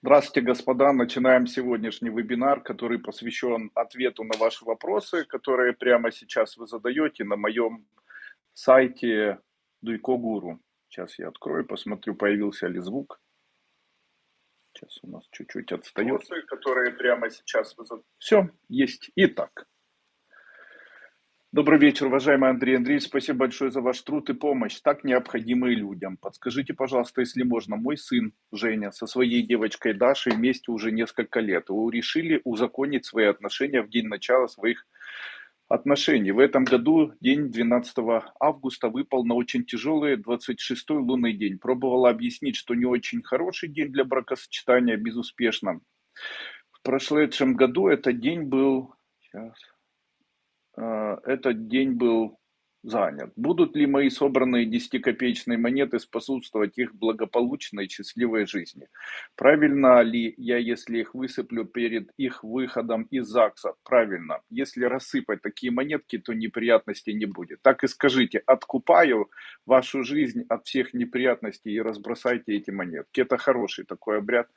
Здравствуйте, господа. Начинаем сегодняшний вебинар, который посвящен ответу на ваши вопросы, которые прямо сейчас вы задаете на моем сайте Дуйко Гуру. Сейчас я открою, посмотрю, появился ли звук. Сейчас у нас чуть-чуть отстает. Вопросы, которые прямо сейчас вы задаете. Все, есть. Итак. Добрый вечер, уважаемый Андрей Андреевич. Спасибо большое за ваш труд и помощь, так необходимые людям. Подскажите, пожалуйста, если можно, мой сын Женя со своей девочкой Дашей вместе уже несколько лет. Вы решили узаконить свои отношения в день начала своих отношений. В этом году день 12 августа выпал на очень тяжелый 26-й лунный день. Пробовала объяснить, что не очень хороший день для бракосочетания, безуспешно. В прошедшем году этот день был... Сейчас этот день был занят. Будут ли мои собранные десятикопеечные монеты способствовать их благополучной счастливой жизни? Правильно ли я, если их высыплю перед их выходом из ЗАГСа? Правильно. Если рассыпать такие монетки, то неприятностей не будет. Так и скажите, откупаю вашу жизнь от всех неприятностей и разбросайте эти монетки. Это хороший такой обряд.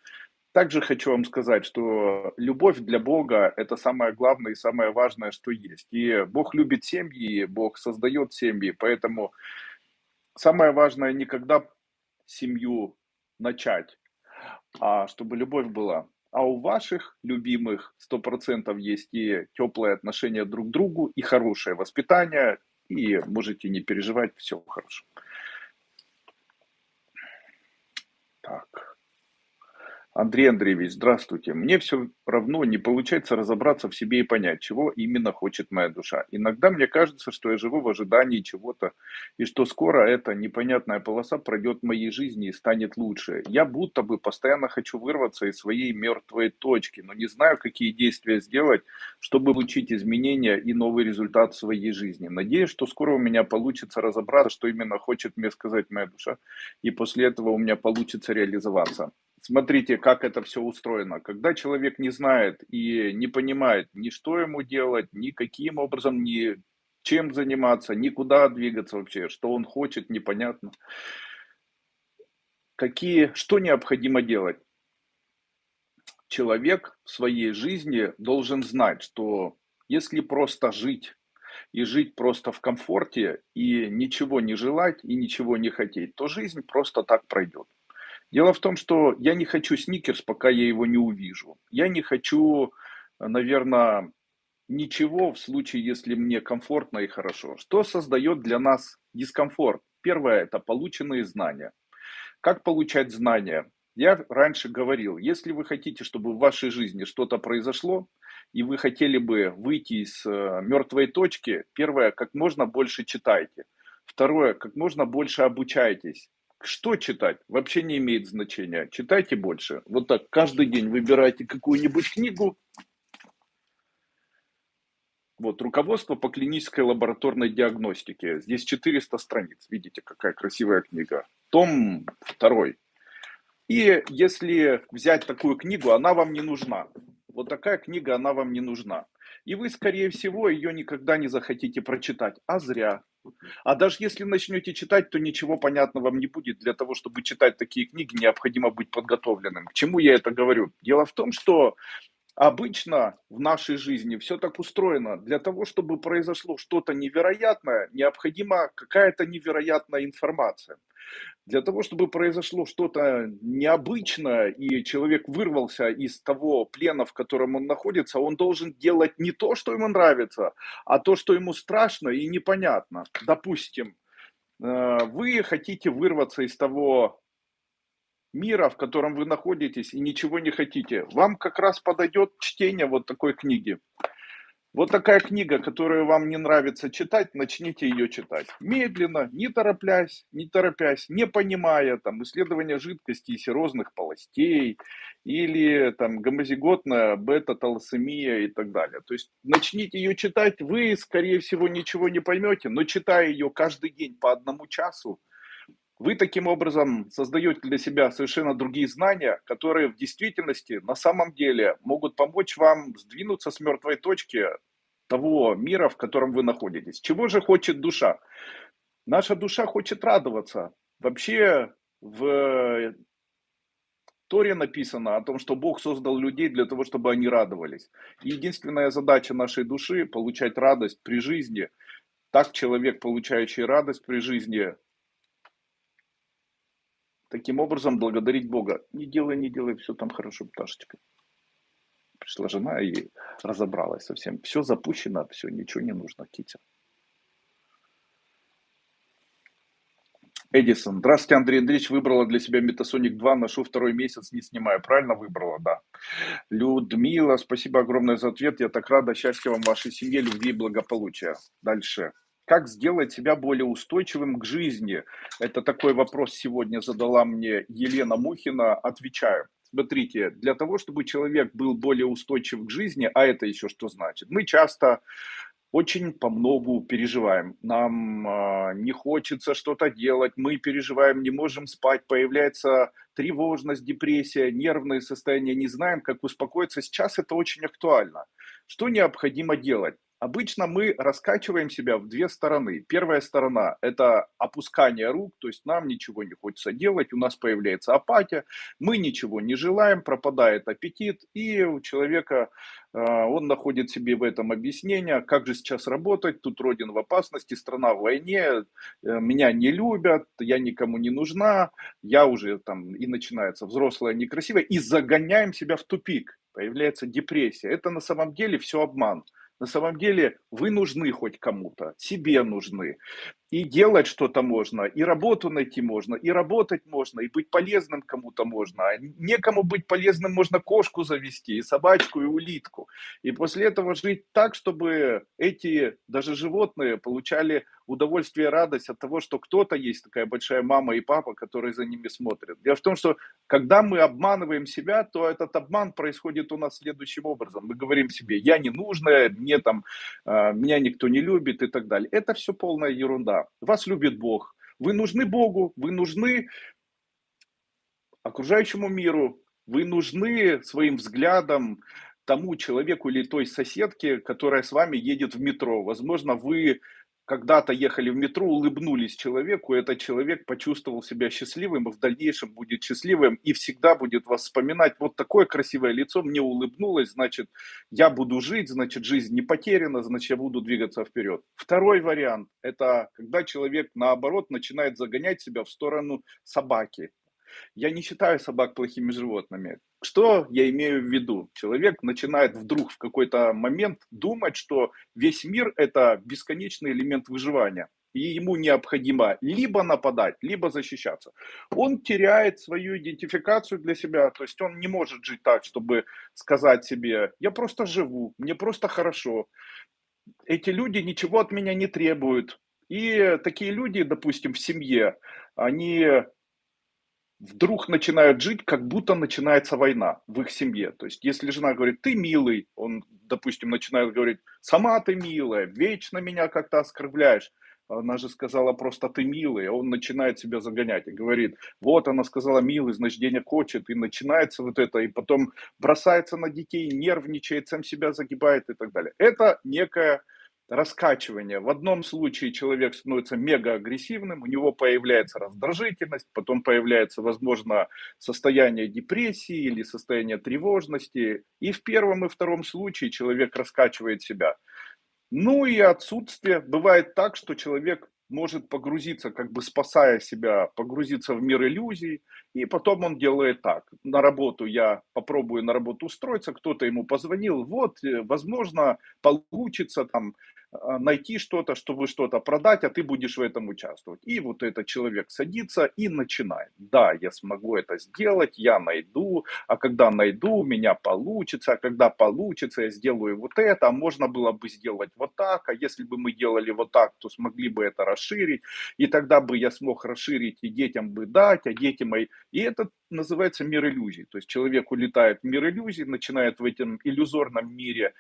Также хочу вам сказать, что любовь для Бога – это самое главное и самое важное, что есть. И Бог любит семьи, Бог создает семьи, поэтому самое важное не когда семью начать, а чтобы любовь была. А у ваших любимых 100% есть и теплые отношения друг к другу, и хорошее воспитание, и можете не переживать, все хорошо. Так. Андрей Андреевич, здравствуйте. Мне все равно не получается разобраться в себе и понять, чего именно хочет моя душа. Иногда мне кажется, что я живу в ожидании чего-то, и что скоро эта непонятная полоса пройдет в моей жизни и станет лучше. Я будто бы постоянно хочу вырваться из своей мертвой точки, но не знаю, какие действия сделать, чтобы получить изменения и новый результат в своей жизни. Надеюсь, что скоро у меня получится разобраться, что именно хочет мне сказать моя душа, и после этого у меня получится реализоваться смотрите, как это все устроено. Когда человек не знает и не понимает ни что ему делать, ни каким образом, ни чем заниматься, никуда двигаться вообще, что он хочет, непонятно. Какие, что необходимо делать? Человек в своей жизни должен знать, что если просто жить и жить просто в комфорте и ничего не желать и ничего не хотеть, то жизнь просто так пройдет. Дело в том, что я не хочу сникерс, пока я его не увижу. Я не хочу, наверное, ничего в случае, если мне комфортно и хорошо. Что создает для нас дискомфорт? Первое – это полученные знания. Как получать знания? Я раньше говорил, если вы хотите, чтобы в вашей жизни что-то произошло, и вы хотели бы выйти из э, мертвой точки, первое, как можно больше читайте. Второе, как можно больше обучайтесь. Что читать? Вообще не имеет значения. Читайте больше. Вот так, каждый день выбирайте какую-нибудь книгу. Вот, руководство по клинической лабораторной диагностике. Здесь 400 страниц. Видите, какая красивая книга. Том второй. И если взять такую книгу, она вам не нужна. Вот такая книга, она вам не нужна. И вы, скорее всего, ее никогда не захотите прочитать. А зря. А даже если начнете читать, то ничего понятного вам не будет. Для того, чтобы читать такие книги, необходимо быть подготовленным. К чему я это говорю? Дело в том, что обычно в нашей жизни все так устроено. Для того, чтобы произошло что-то невероятное, необходима какая-то невероятная информация. Для того, чтобы произошло что-то необычное, и человек вырвался из того плена, в котором он находится, он должен делать не то, что ему нравится, а то, что ему страшно и непонятно. Допустим, э, вы хотите вырваться из того мира, в котором вы находитесь, и ничего не хотите. Вам как раз подойдет чтение вот такой книги. Вот такая книга, которую вам не нравится читать, начните ее читать. Медленно, не торопясь, не торопясь, не понимая там исследования жидкости и серозных полостей или там гомозиготная бета-талассемия и так далее. То есть начните ее читать, вы, скорее всего, ничего не поймете, но читая ее каждый день по одному часу, вы таким образом создаете для себя совершенно другие знания, которые в действительности на самом деле могут помочь вам сдвинуться с мертвой точки того мира, в котором вы находитесь. Чего же хочет душа? Наша душа хочет радоваться. Вообще в Торе написано о том, что Бог создал людей для того, чтобы они радовались. Единственная задача нашей души– получать радость при жизни. Так человек, получающий радость при жизни, таким образом благодарить Бога. Не делай, не делай, все там хорошо, пташечка. Пришла жена и разобралась совсем. Все запущено, все, ничего не нужно, Китя. Эдисон. Здравствуйте, Андрей Андреевич. Выбрала для себя Метасоник 2. Ношу второй месяц, не снимаю. Правильно выбрала? Да. Людмила, спасибо огромное за ответ. Я так рада. Счастья вам, вашей семье, любви и благополучия. Дальше. Как сделать себя более устойчивым к жизни? Это такой вопрос сегодня задала мне Елена Мухина. Отвечаю. Смотрите, для того, чтобы человек был более устойчив к жизни, а это еще что значит? Мы часто очень по многу переживаем. Нам э, не хочется что-то делать, мы переживаем, не можем спать, появляется тревожность, депрессия, нервное состояние, не знаем, как успокоиться. Сейчас это очень актуально. Что необходимо делать? Обычно мы раскачиваем себя в две стороны. Первая сторона – это опускание рук, то есть нам ничего не хочется делать, у нас появляется апатия, мы ничего не желаем, пропадает аппетит, и у человека а, он находит себе в этом объяснение, как же сейчас работать, тут родина в опасности, страна в войне, э, меня не любят, я никому не нужна, я уже там, и начинается взрослая некрасивая, и загоняем себя в тупик, появляется депрессия. Это на самом деле все обман. На самом деле вы нужны хоть кому-то, себе нужны. И делать что-то можно, и работу найти можно, и работать можно, и быть полезным кому-то можно. А некому быть полезным можно кошку завести, и собачку, и улитку. И после этого жить так, чтобы эти даже животные получали удовольствие радость от того, что кто-то есть такая большая мама и папа, которые за ними смотрят. Дело в том, что когда мы обманываем себя, то этот обман происходит у нас следующим образом. Мы говорим себе, я не нужная, мне там, а, меня никто не любит и так далее. Это все полная ерунда. Вас любит Бог. Вы нужны Богу, вы нужны окружающему миру, вы нужны своим взглядом тому человеку или той соседке, которая с вами едет в метро. Возможно, вы когда-то ехали в метро, улыбнулись человеку, этот человек почувствовал себя счастливым, и в дальнейшем будет счастливым, и всегда будет вас вспоминать, вот такое красивое лицо мне улыбнулось, значит, я буду жить, значит, жизнь не потеряна, значит, я буду двигаться вперед. Второй вариант, это когда человек, наоборот, начинает загонять себя в сторону собаки, я не считаю собак плохими животными. Что я имею в виду? Человек начинает вдруг в какой-то момент думать, что весь мир это бесконечный элемент выживания. И ему необходимо либо нападать, либо защищаться. Он теряет свою идентификацию для себя, то есть он не может жить так, чтобы сказать себе, я просто живу, мне просто хорошо. Эти люди ничего от меня не требуют. И такие люди, допустим, в семье, они вдруг начинают жить, как будто начинается война в их семье. То есть, если жена говорит, ты милый, он, допустим, начинает говорить, сама ты милая, вечно меня как-то оскорбляешь. Она же сказала просто ты милый, он начинает себя загонять и говорит, вот она сказала милый, значит денег хочет, и начинается вот это, и потом бросается на детей, нервничает, сам себя загибает и так далее. Это некая раскачивание. В одном случае человек становится мега агрессивным, у него появляется раздражительность, потом появляется, возможно, состояние депрессии или состояние тревожности. И в первом и втором случае человек раскачивает себя. Ну и отсутствие. Бывает так, что человек может погрузиться, как бы спасая себя, погрузиться в мир иллюзий, и потом он делает так. На работу я попробую на работу устроиться, кто-то ему позвонил, вот, э, возможно, получится там найти что-то, чтобы что-то продать, а ты будешь в этом участвовать. И вот этот человек садится и начинает. Да, я смогу это сделать, я найду, а когда найду, у меня получится, а когда получится, я сделаю вот это, а можно было бы сделать вот так, а если бы мы делали вот так, то смогли бы это расширить, и тогда бы я смог расширить и детям бы дать, а дети мои... И это называется мир иллюзий. То есть человек улетает в мир иллюзий, начинает в этом иллюзорном мире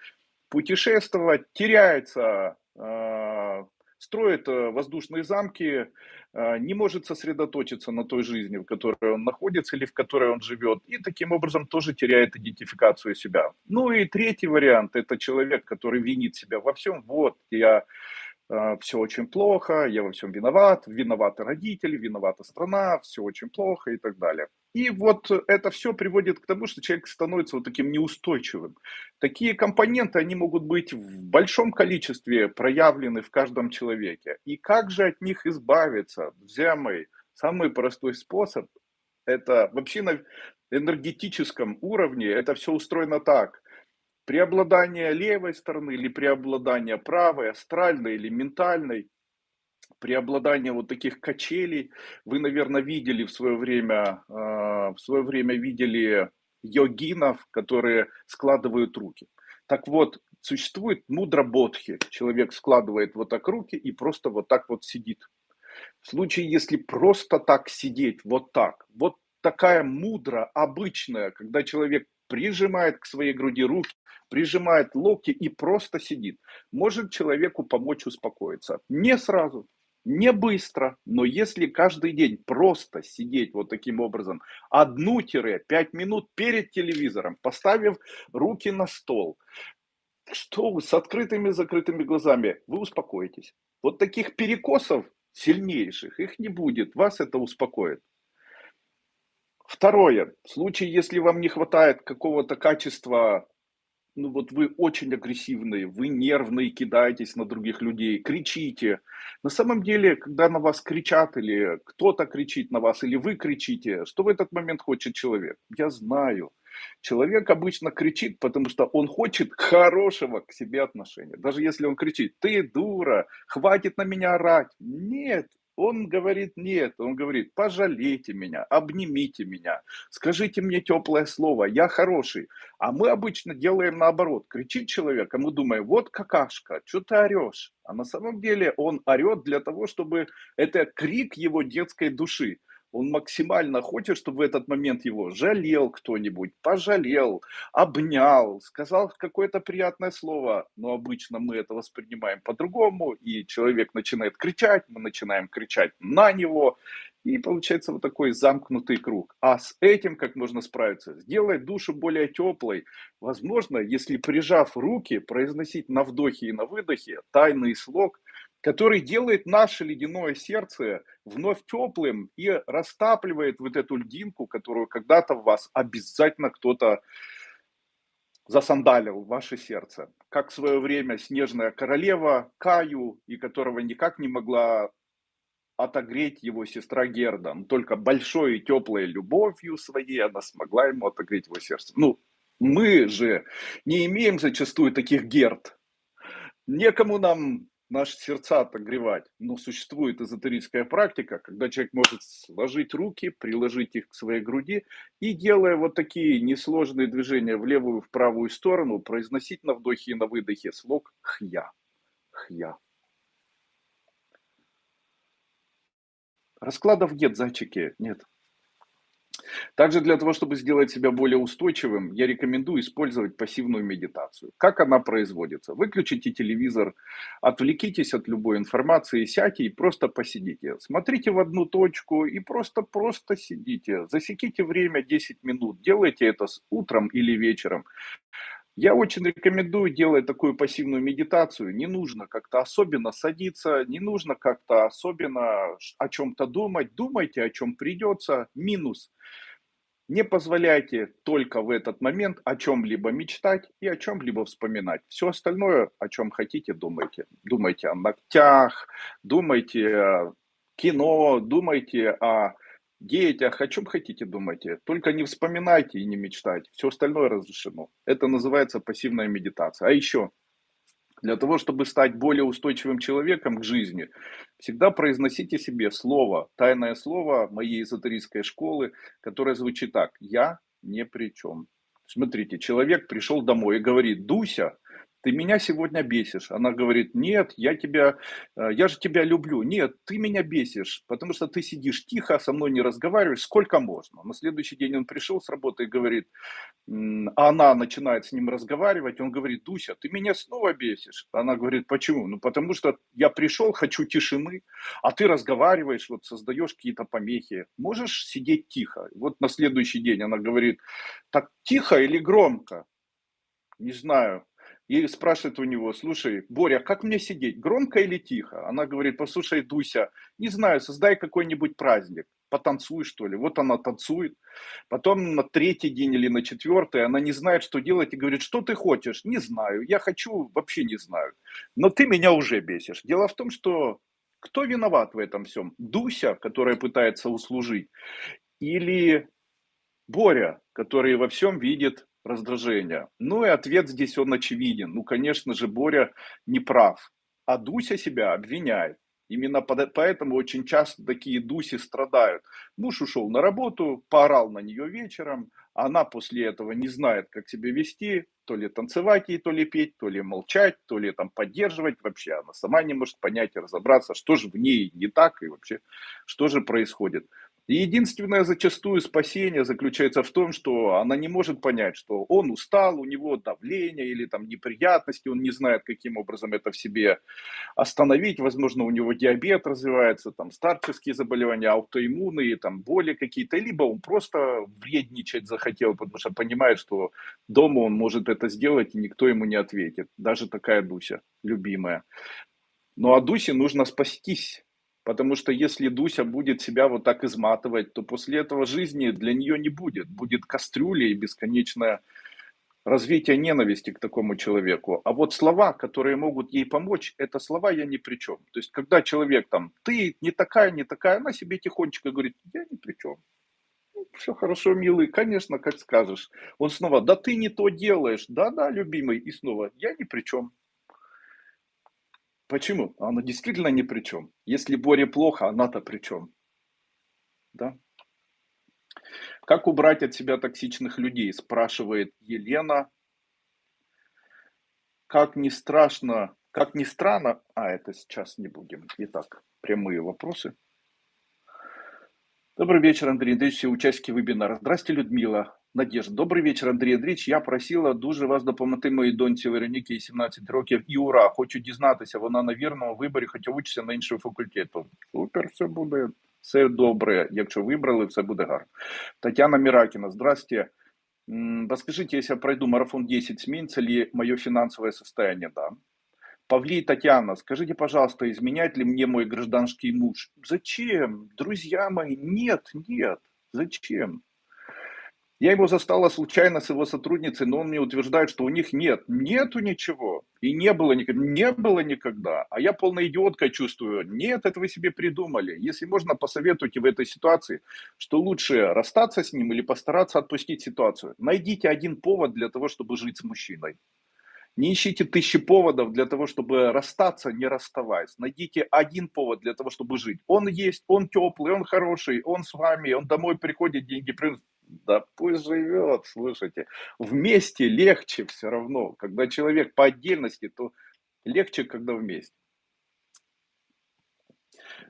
путешествовать, теряется, а, строит э, воздушные замки, а, не может сосредоточиться на той жизни, в которой он находится или в которой он живет, и таким образом тоже теряет идентификацию себя. Ну и третий вариант – это человек, который винит себя во всем. Вот, я все очень плохо, я во всем виноват, виноваты родители, виновата страна, все очень плохо и так далее. И вот это все приводит к тому, что человек становится вот таким неустойчивым. Такие компоненты, они могут быть в большом количестве проявлены в каждом человеке. И как же от них избавиться? Друзья самый простой способ– это вообще на энергетическом уровне это все устроено так. Преобладание левой стороны или преобладание правой, астральной или ментальной – преобладание вот таких качелей. Вы, наверное, видели в свое время, а, в свое время видели йогинов, которые складывают руки. Так вот, существует мудра бодхи. Человек складывает вот так руки и просто вот так вот сидит. В случае, если просто так сидеть, вот так, вот такая мудра, обычная, когда человек прижимает к своей груди руки, прижимает локти и просто сидит, может человеку помочь успокоиться. Не сразу, не быстро, но если каждый день просто сидеть вот таким образом, одну-пять минут перед телевизором, поставив руки на стол, что вы с открытыми закрытыми глазами, вы успокоитесь. Вот таких перекосов сильнейших, их не будет, вас это успокоит. Второе, в случае, если вам не хватает какого-то качества ну вот вы очень агрессивные, вы нервные, кидаетесь на других людей, кричите. На самом деле, когда на вас кричат или кто-то кричит на вас, или вы кричите, что в этот момент хочет человек? Я знаю. Человек обычно кричит, потому что он хочет хорошего к себе отношения. Даже если он кричит, ты дура, хватит на меня орать. Нет, он говорит нет, он говорит, пожалейте меня, обнимите меня, скажите мне теплое слово, я хороший. А мы обычно делаем наоборот, кричит человек, а мы думаем, вот какашка, что ты орешь? А на самом деле он орет для того, чтобы это крик его детской души. Он максимально хочет, чтобы в этот момент его жалел кто-нибудь, пожалел, обнял, сказал какое-то приятное слово. Но обычно мы это воспринимаем по-другому, и человек начинает кричать, мы начинаем кричать на него, и получается вот такой замкнутый круг. А с этим как можно справиться? Сделать душу более теплой. Возможно, если прижав руки, произносить на вдохе и на выдохе тайный слог – который делает наше ледяное сердце вновь теплым и растапливает вот эту льдинку, которую когда-то в вас обязательно кто-то засандалил ваше сердце. Как в свое время снежная королева Каю, и которого никак не могла отогреть его сестра Герда. Но только большой и теплой любовью своей она смогла ему отогреть его сердце. Ну, мы же не имеем зачастую таких Герд. Некому нам наши сердца отогревать. Но существует эзотерическая практика, когда человек может сложить руки, приложить их к своей груди и, делая вот такие несложные движения в левую и в правую сторону, произносить на вдохе и на выдохе слог «хья». «Хья». Раскладов нет, зайчики, нет. Также для того, чтобы сделать себя более устойчивым, я рекомендую использовать пассивную медитацию. Как она производится? Выключите телевизор, отвлекитесь от любой информации, сядьте и просто посидите. Смотрите в одну точку и просто-просто сидите. Засеките время 10 минут. Делайте это с утром или вечером. Я очень рекомендую делать такую пассивную медитацию. Не нужно как-то особенно садиться, не нужно как-то особенно о чем-то думать. Думайте, о чем придется. Минус. Не позволяйте только в этот момент о чем-либо мечтать и о чем-либо вспоминать. Все остальное, о чем хотите, думайте. Думайте о ногтях, думайте о кино, думайте о детях, о чем хотите думайте. Только не вспоминайте и не мечтайте. Все остальное разрешено. Это называется пассивная медитация. А еще, для того, чтобы стать более устойчивым человеком к жизни, всегда произносите себе слово, тайное слово моей эзотерической школы, которое звучит так. Я не при чем. Смотрите, человек пришел домой и говорит, Дуся, ты меня сегодня бесишь. Она говорит, нет, я тебя, э, я же тебя люблю. Нет, ты меня бесишь, потому что ты сидишь тихо, со мной не разговариваешь, сколько можно. На следующий день он пришел с работы и говорит, а она начинает с ним разговаривать, он говорит, Дуся, ты меня снова бесишь. Она говорит, почему? Ну, потому что я пришел, хочу тишины, а ты разговариваешь, вот создаешь какие-то помехи. Можешь сидеть тихо? Вот на следующий день она говорит, так тихо или громко? Не знаю, и спрашивает у него, слушай, Боря, как мне сидеть, громко или тихо? Она говорит, послушай, Дуся, не знаю, создай какой-нибудь праздник. потанцуй, что ли. Вот она танцует. Потом на третий день или на четвертый она не знает, что делать и говорит, что ты хочешь? Не знаю, я хочу, вообще не знаю. Но ты меня уже бесишь. Дело в том, что кто виноват в этом всем? Дуся, которая пытается услужить, или Боря, который во всем видит раздражение? Ну и ответ здесь он очевиден. Ну, конечно же, Боря не прав. А Дуся себя обвиняет. Именно поэтому очень часто такие дуси страдают. Муж ушел на работу, поорал на нее вечером, она после этого не знает, как себя вести, то ли танцевать ей, то ли петь, то ли молчать, то ли там поддерживать. Вообще она сама не может понять и разобраться, что же в ней не так и вообще, что же происходит. И единственное зачастую спасение заключается в том, что она не может понять, что он устал, у него давление или там неприятности, он не знает, каким образом это в себе остановить. Возможно, у него диабет развивается, там старческие заболевания, аутоиммунные, там боли какие-то, либо он просто вредничать захотел, потому что понимает, что дома он может это сделать, и никто ему не ответит. Даже такая Дуся, любимая. Но а Дусе нужно спастись Потому что если Дуся будет себя вот так изматывать, то после этого жизни для нее не будет. Будет кастрюля и бесконечное развитие ненависти к такому человеку. А вот слова, которые могут ей помочь, это слова я ни при чем. То есть, когда человек там, ты не такая, не такая, она себе тихонечко говорит, я ни при чем. «Ну, Все хорошо, милый, конечно, как скажешь. Он снова, да ты не то делаешь, да-да, любимый, и снова, я ни при чем. Почему? Она действительно ни при чем. Если Боре плохо, она-то при чем? Да? Как убрать от себя токсичных людей, спрашивает Елена. Как не страшно, как не странно, а это сейчас не будем. Итак, прямые вопросы. Добрый вечер, Андрей Андреевич, все участники вебинара. Здравствуйте, Людмила. Надежда. Добрий вечір, Андрій Андрійович. Я просила дуже вас допомогти моїй доньці Вероніки, 17 років, і ура! Хочу дізнатися, вона на вірному виборі, хоча учиться на іншому факультету. Супер, все буде, все добре. Якщо вибрали, все буде гарно. Тетяна Миракина. Здрасте. Расскажите, если я пройду марафон 10, сменится ли мое финансовое состояние? Да. Павлий Татьяна, скажите, пожалуйста, изменяет ли мне мой гражданский муж? Зачем? Друзья мои, нет, нет. Зачем? Я его застала случайно с его сотрудницей, но он мне утверждает, что у них нет. Нету ничего. И не было никогда. Не было никогда. А я полная идиотка чувствую. Нет, это вы себе придумали. Если можно, посоветуйте в этой ситуации, что лучше расстаться с ним или постараться отпустить ситуацию. Найдите один повод для того, чтобы жить с мужчиной. Не ищите тысячи поводов для того, чтобы расстаться, не расставаясь. Найдите один повод для того, чтобы жить. Он есть, он теплый, он хороший, он с вами, он домой приходит, деньги приносит. Да пусть живет, слушайте. Вместе легче все равно. Когда человек по отдельности, то легче, когда вместе.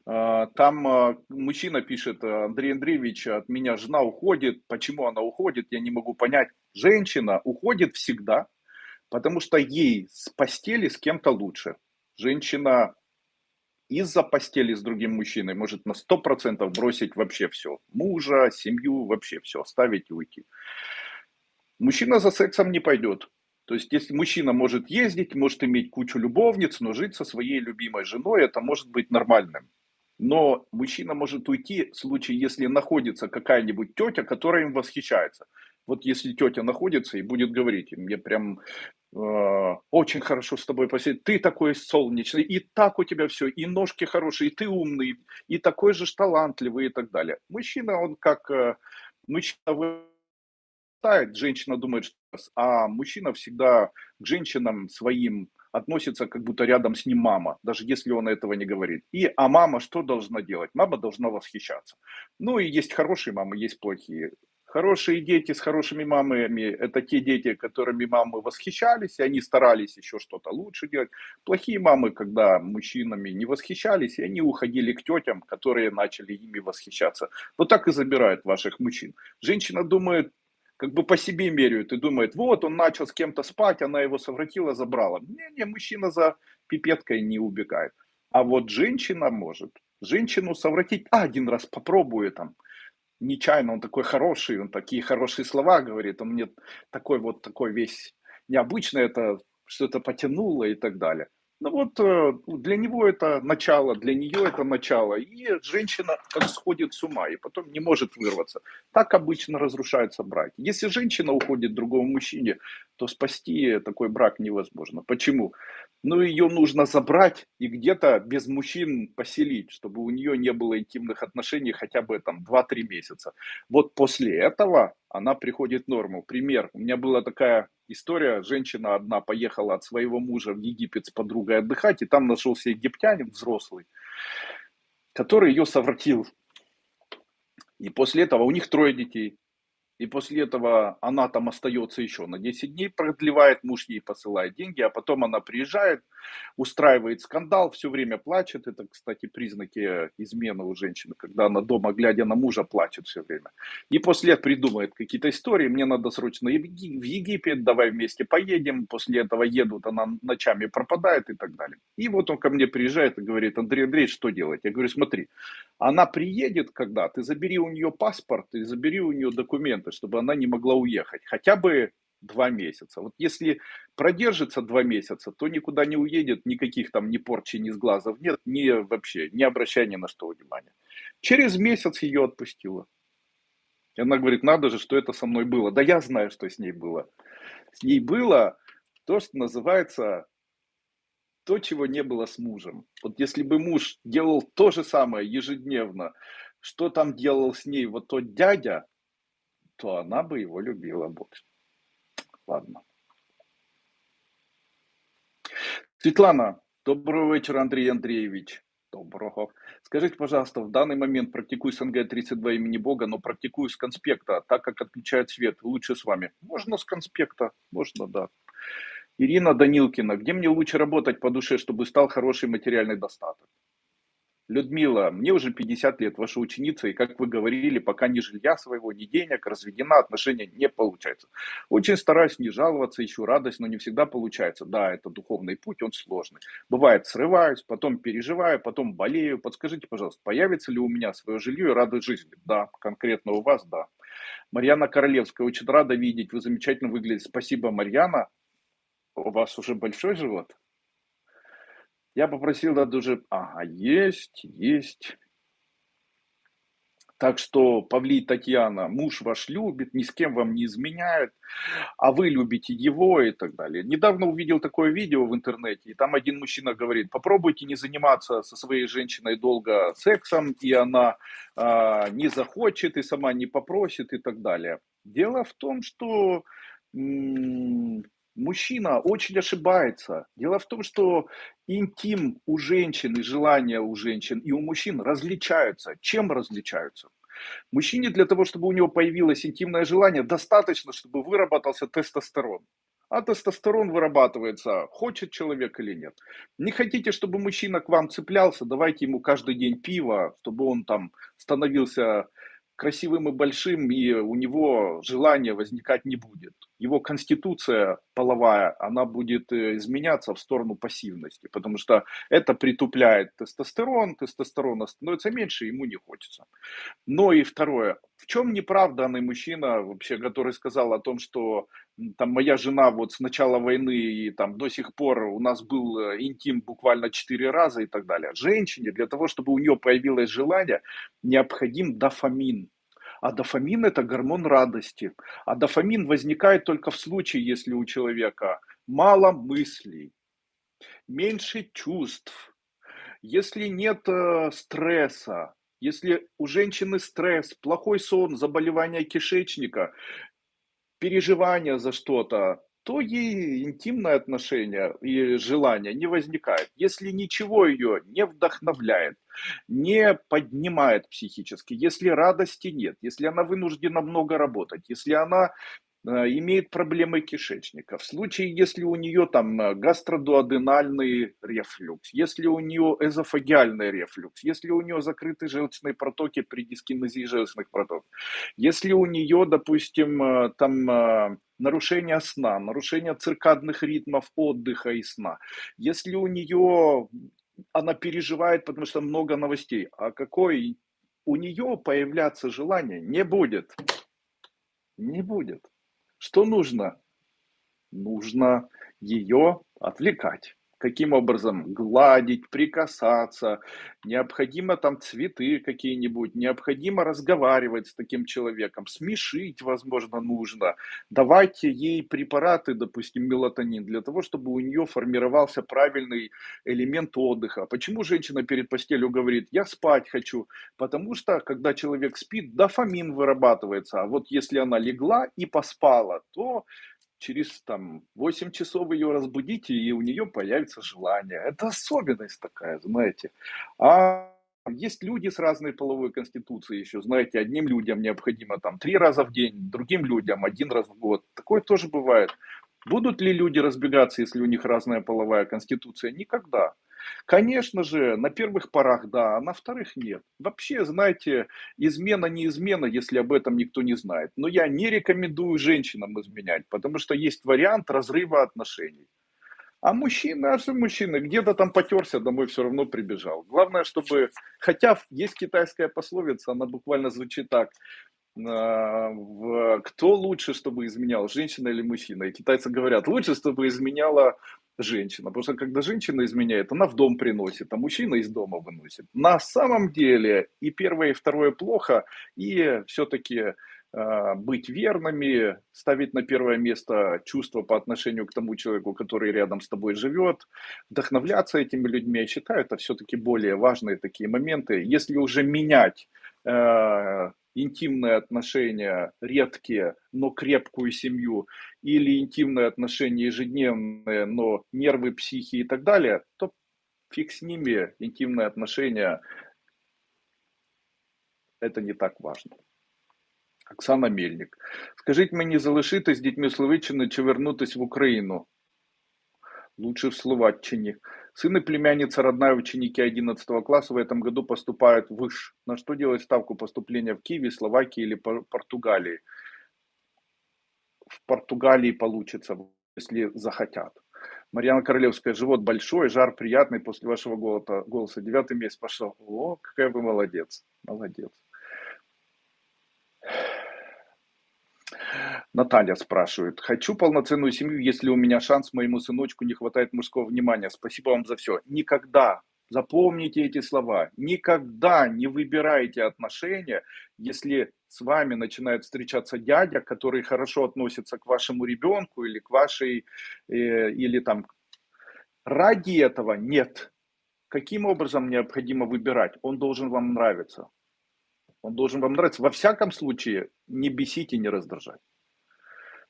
А, там а, мужчина пишет, Андрей Андреевич, от меня жена уходит. Почему она уходит, я не могу понять. Женщина уходит всегда, потому что ей с постели с кем-то лучше. Женщина из-за постели с другим мужчиной может на 100% бросить вообще все. Мужа, семью, вообще все, оставить и уйти. Мужчина за сексом не пойдет. То есть, если мужчина может ездить, может иметь кучу любовниц, но жить со своей любимой женой, это может быть нормальным. Но мужчина может уйти в случае, если находится какая-нибудь тетя, которая им восхищается. Вот если тетя находится и будет говорить, мне прям э, очень хорошо с тобой посидеть, ты такой солнечный, и так у тебя все, и ножки хорошие, и ты умный, и такой же талантливый и так далее. Мужчина, он как э, мужчина вырастает, женщина думает, что а мужчина всегда к женщинам своим относится, как будто рядом с ним мама, даже если он этого не говорит. И, а мама что должна делать? Мама должна восхищаться. Ну и есть хорошие мамы, есть плохие. Хорошие дети с хорошими мамами – это те дети, которыми мамы восхищались, и они старались еще что-то лучше делать. Плохие мамы, когда мужчинами не восхищались, и они уходили к тетям, которые начали ими восхищаться. Вот так и забирают ваших мужчин. Женщина думает, как бы по себе меряют и думает, вот он начал с кем-то спать, она его совратила, забрала. Не-не, мужчина за пипеткой не убегает. А вот женщина может. Женщину совратить, а, один раз попробую там, нечаянно, он такой хороший, он такие хорошие слова говорит, он мне такой вот такой весь необычный, это что-то потянуло и так далее. Ну вот э, для него это начало, для нее это начало. И женщина как сходит с ума и потом не может вырваться. Так обычно разрушаются браки. Если женщина уходит другому мужчине, то спасти такой брак невозможно. Почему? Ну ее нужно забрать и где-то без мужчин поселить, чтобы у нее не было интимных отношений хотя бы там 2-3 месяца. Вот после этого она приходит в норму. Пример. У меня была такая история. Женщина одна поехала от своего мужа в Египет с подругой отдыхать, и там нашелся египтянин взрослый, который ее совратил. И после этого у них трое детей. И после этого она там остается еще на 10 дней, продлевает, муж ей посылает деньги, а потом она приезжает, устраивает скандал, все время плачет. Это, кстати, признаки измены у женщины, когда она дома, глядя на мужа, плачет все время. И после этого придумает какие-то истории, мне надо срочно в Египет, давай вместе поедем. После этого едут, она ночами пропадает и так далее. И вот он ко мне приезжает и говорит, Андрей Андреевич, что делать? Я говорю, смотри, она приедет когда, ты забери у нее паспорт, и забери у нее документы, чтобы она не могла уехать. Хотя бы два месяца. Вот если продержится два месяца, то никуда не уедет, никаких там ни порчи, ни сглазов нет, ни вообще, не обращая ни на что внимания. Через месяц ее отпустила. И она говорит, надо же, что это со мной было. Да я знаю, что с ней было. С ней было то, что называется то, чего не было с мужем. Вот если бы муж делал то же самое ежедневно, что там делал с ней вот тот дядя, то она бы его любила больше. Ладно. Светлана, доброго вечера, Андрей Андреевич. Доброго. Скажите, пожалуйста, в данный момент практикую СНГ-32 имени Бога, но практикую с конспекта, так как отключает свет. Лучше с вами. Можно с конспекта, можно, да. Ирина Данилкина, где мне лучше работать по душе, чтобы стал хороший материальный достаток? Людмила, мне уже 50 лет, ваша ученица, и как вы говорили, пока ни жилья своего, ни денег, разведена, отношения не получается. Очень стараюсь не жаловаться, ищу радость, но не всегда получается. Да, это духовный путь, он сложный. Бывает, срываюсь, потом переживаю, потом болею. Подскажите, пожалуйста, появится ли у меня свое жилье и радость жизни? Да, конкретно у вас, да. Марьяна Королевская, очень рада видеть, вы замечательно выглядите. Спасибо, Марьяна. У вас уже большой живот? Я попросил да уже, ага, есть, есть. Так что, Павлий Татьяна, муж ваш любит, ни с кем вам не изменяет, а вы любите его и так далее. Недавно увидел такое видео в интернете, и там один мужчина говорит, попробуйте не заниматься со своей женщиной долго сексом, и она а, не захочет, и сама не попросит и так далее. Дело в том, что мужчина очень ошибается. Дело в том, что интим у женщин и желания у женщин и у мужчин различаются. Чем различаются? Мужчине для того, чтобы у него появилось интимное желание, достаточно, чтобы выработался тестостерон. А тестостерон вырабатывается, хочет человек или нет. Не хотите, чтобы мужчина к вам цеплялся, давайте ему каждый день пиво, чтобы он там становился красивым и большим, и у него желания возникать не будет. Его конституция половая, она будет э, изменяться в сторону пассивности, потому что это притупляет тестостерон, тестостерона становится меньше, ему не хочется. Но и второе, в чем неправданный мужчина вообще, который сказал о том, что там моя жена вот с начала войны и там до сих пор у нас был э, интим буквально четыре раза и так далее. Женщине для того, чтобы у нее появилось желание, необходим дофамин. А дофамин это гормон радости. А дофамин возникает только в случае, если у человека мало мыслей, меньше чувств, если нет э, стресса, если у женщины стресс, плохой сон, заболевание кишечника, переживания за что-то, то ей интимное отношение и желание не возникает. Если ничего ее не вдохновляет, не поднимает психически, если радости нет, если она вынуждена много работать, если она имеет проблемы кишечника. В случае, если у нее там э, гастродуоденальный рефлюкс, если у нее эзофагиальный рефлюкс, если у нее закрыты желчные протоки при дискинезии желчных протоков, если у нее, допустим, э, там нарушение сна, нарушение циркадных ритмов отдыха и сна, если у нее она переживает, потому что много новостей, а какой у нее появляться желание не будет. Не будет. Что нужно? Нужно ее отвлекать. Каким образом? Гладить, прикасаться, необходимо там цветы какие-нибудь, необходимо разговаривать с таким человеком, смешить, возможно, нужно. Давайте ей препараты, допустим, мелатонин, для того, чтобы у нее формировался правильный элемент отдыха. Почему женщина перед постелью говорит, я спать хочу? Потому что, когда человек спит, дофамин вырабатывается. А вот если она легла и поспала, то через там 8 часов ее разбудите, и у нее появится желание. Это особенность такая, знаете. А есть люди с разной половой конституцией еще, знаете, одним людям необходимо там три раза в день, другим людям один раз в год. Такое тоже бывает. Будут ли люди разбегаться, если у них разная половая конституция? Никогда. Конечно же, на первых порах да, а на вторых нет. Вообще, знаете, измена не измена, если об этом никто не знает. Но я не рекомендую женщинам изменять, потому что есть вариант разрыва отношений. А мужчины, а что мужчины, где-то там потерся, домой все равно прибежал. Главное, чтобы, хотя есть китайская пословица, она буквально звучит так, а, кто лучше, чтобы изменял, женщина или мужчина? И китайцы говорят, лучше, чтобы изменяла женщина. Потому что когда женщина изменяет, она в дом приносит, а мужчина из дома выносит. На самом деле и первое, и второе плохо, и все-таки э, быть верными, ставить на первое место чувство по отношению к тому человеку, который рядом с тобой живет, вдохновляться этими людьми, я считаю, это все-таки более важные такие моменты. Если уже менять э, интимные отношения, редкие, но крепкую семью, или интимные отношения ежедневные, но нервы, психи и так далее, то фиг с ними, интимные отношения, это не так важно. Оксана Мельник. Скажіть мені, залишитись з дітьми Словиччини чи вернутись в Україну? Лучше в Словаччині. Сын и племянница родная ученики 11 класса в этом году поступают в ВЫШ. На что делать ставку поступления в Киеве, Словакии или Португалии? В Португалии получится, если захотят. Марьяна Королевская, живот большой, жар приятный после вашего голоса. Девятый месяц пошел. О, какая вы молодец. Молодец. Наталья спрашивает. Хочу полноценную семью, если у меня шанс моему сыночку не хватает мужского внимания. Спасибо вам за все. Никогда, запомните эти слова, никогда не выбирайте отношения, если с вами начинает встречаться дядя, который хорошо относится к вашему ребенку или к вашей, э, или там, ради этого нет. Каким образом необходимо выбирать? Он должен вам нравиться. Он должен вам нравиться. Во всяком случае, не бесить и не раздражать.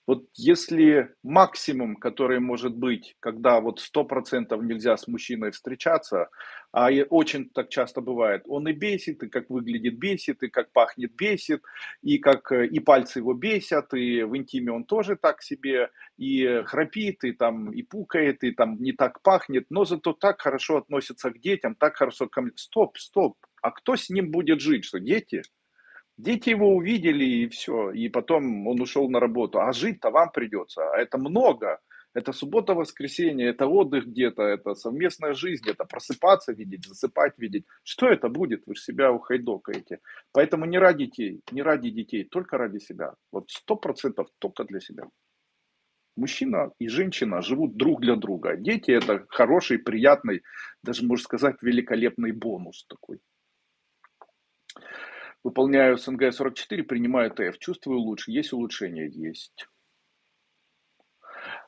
Вот если максимум, который может быть, когда вот сто процентов нельзя с мужчиной встречаться, а очень так часто бывает, он и бесит, и как выглядит бесит, и как пахнет бесит, и как э, и пальцы его бесят, и в интиме он тоже так себе, и храпит, и там и пукает, и там не так пахнет, но зато так хорошо относится к детям, так хорошо к... Стоп, стоп, а кто с ним будет жить, что дети? Дети его увидели и все, и потом он ушел на работу. А жить-то вам придется, а это много. Это суббота, воскресенье, это отдых где-то, это совместная жизнь, это просыпаться видеть, засыпать видеть. Что это будет? Вы же себя ухайдокаете. Поэтому не ради детей, не ради детей, только ради себя. Вот сто процентов только для себя. Мужчина и женщина живут друг для друга. Дети это хороший, приятный, даже можно сказать, великолепный бонус такой. Выполняю СНГ-44, принимаю ТФ. Чувствую лучше. Есть улучшение? Есть.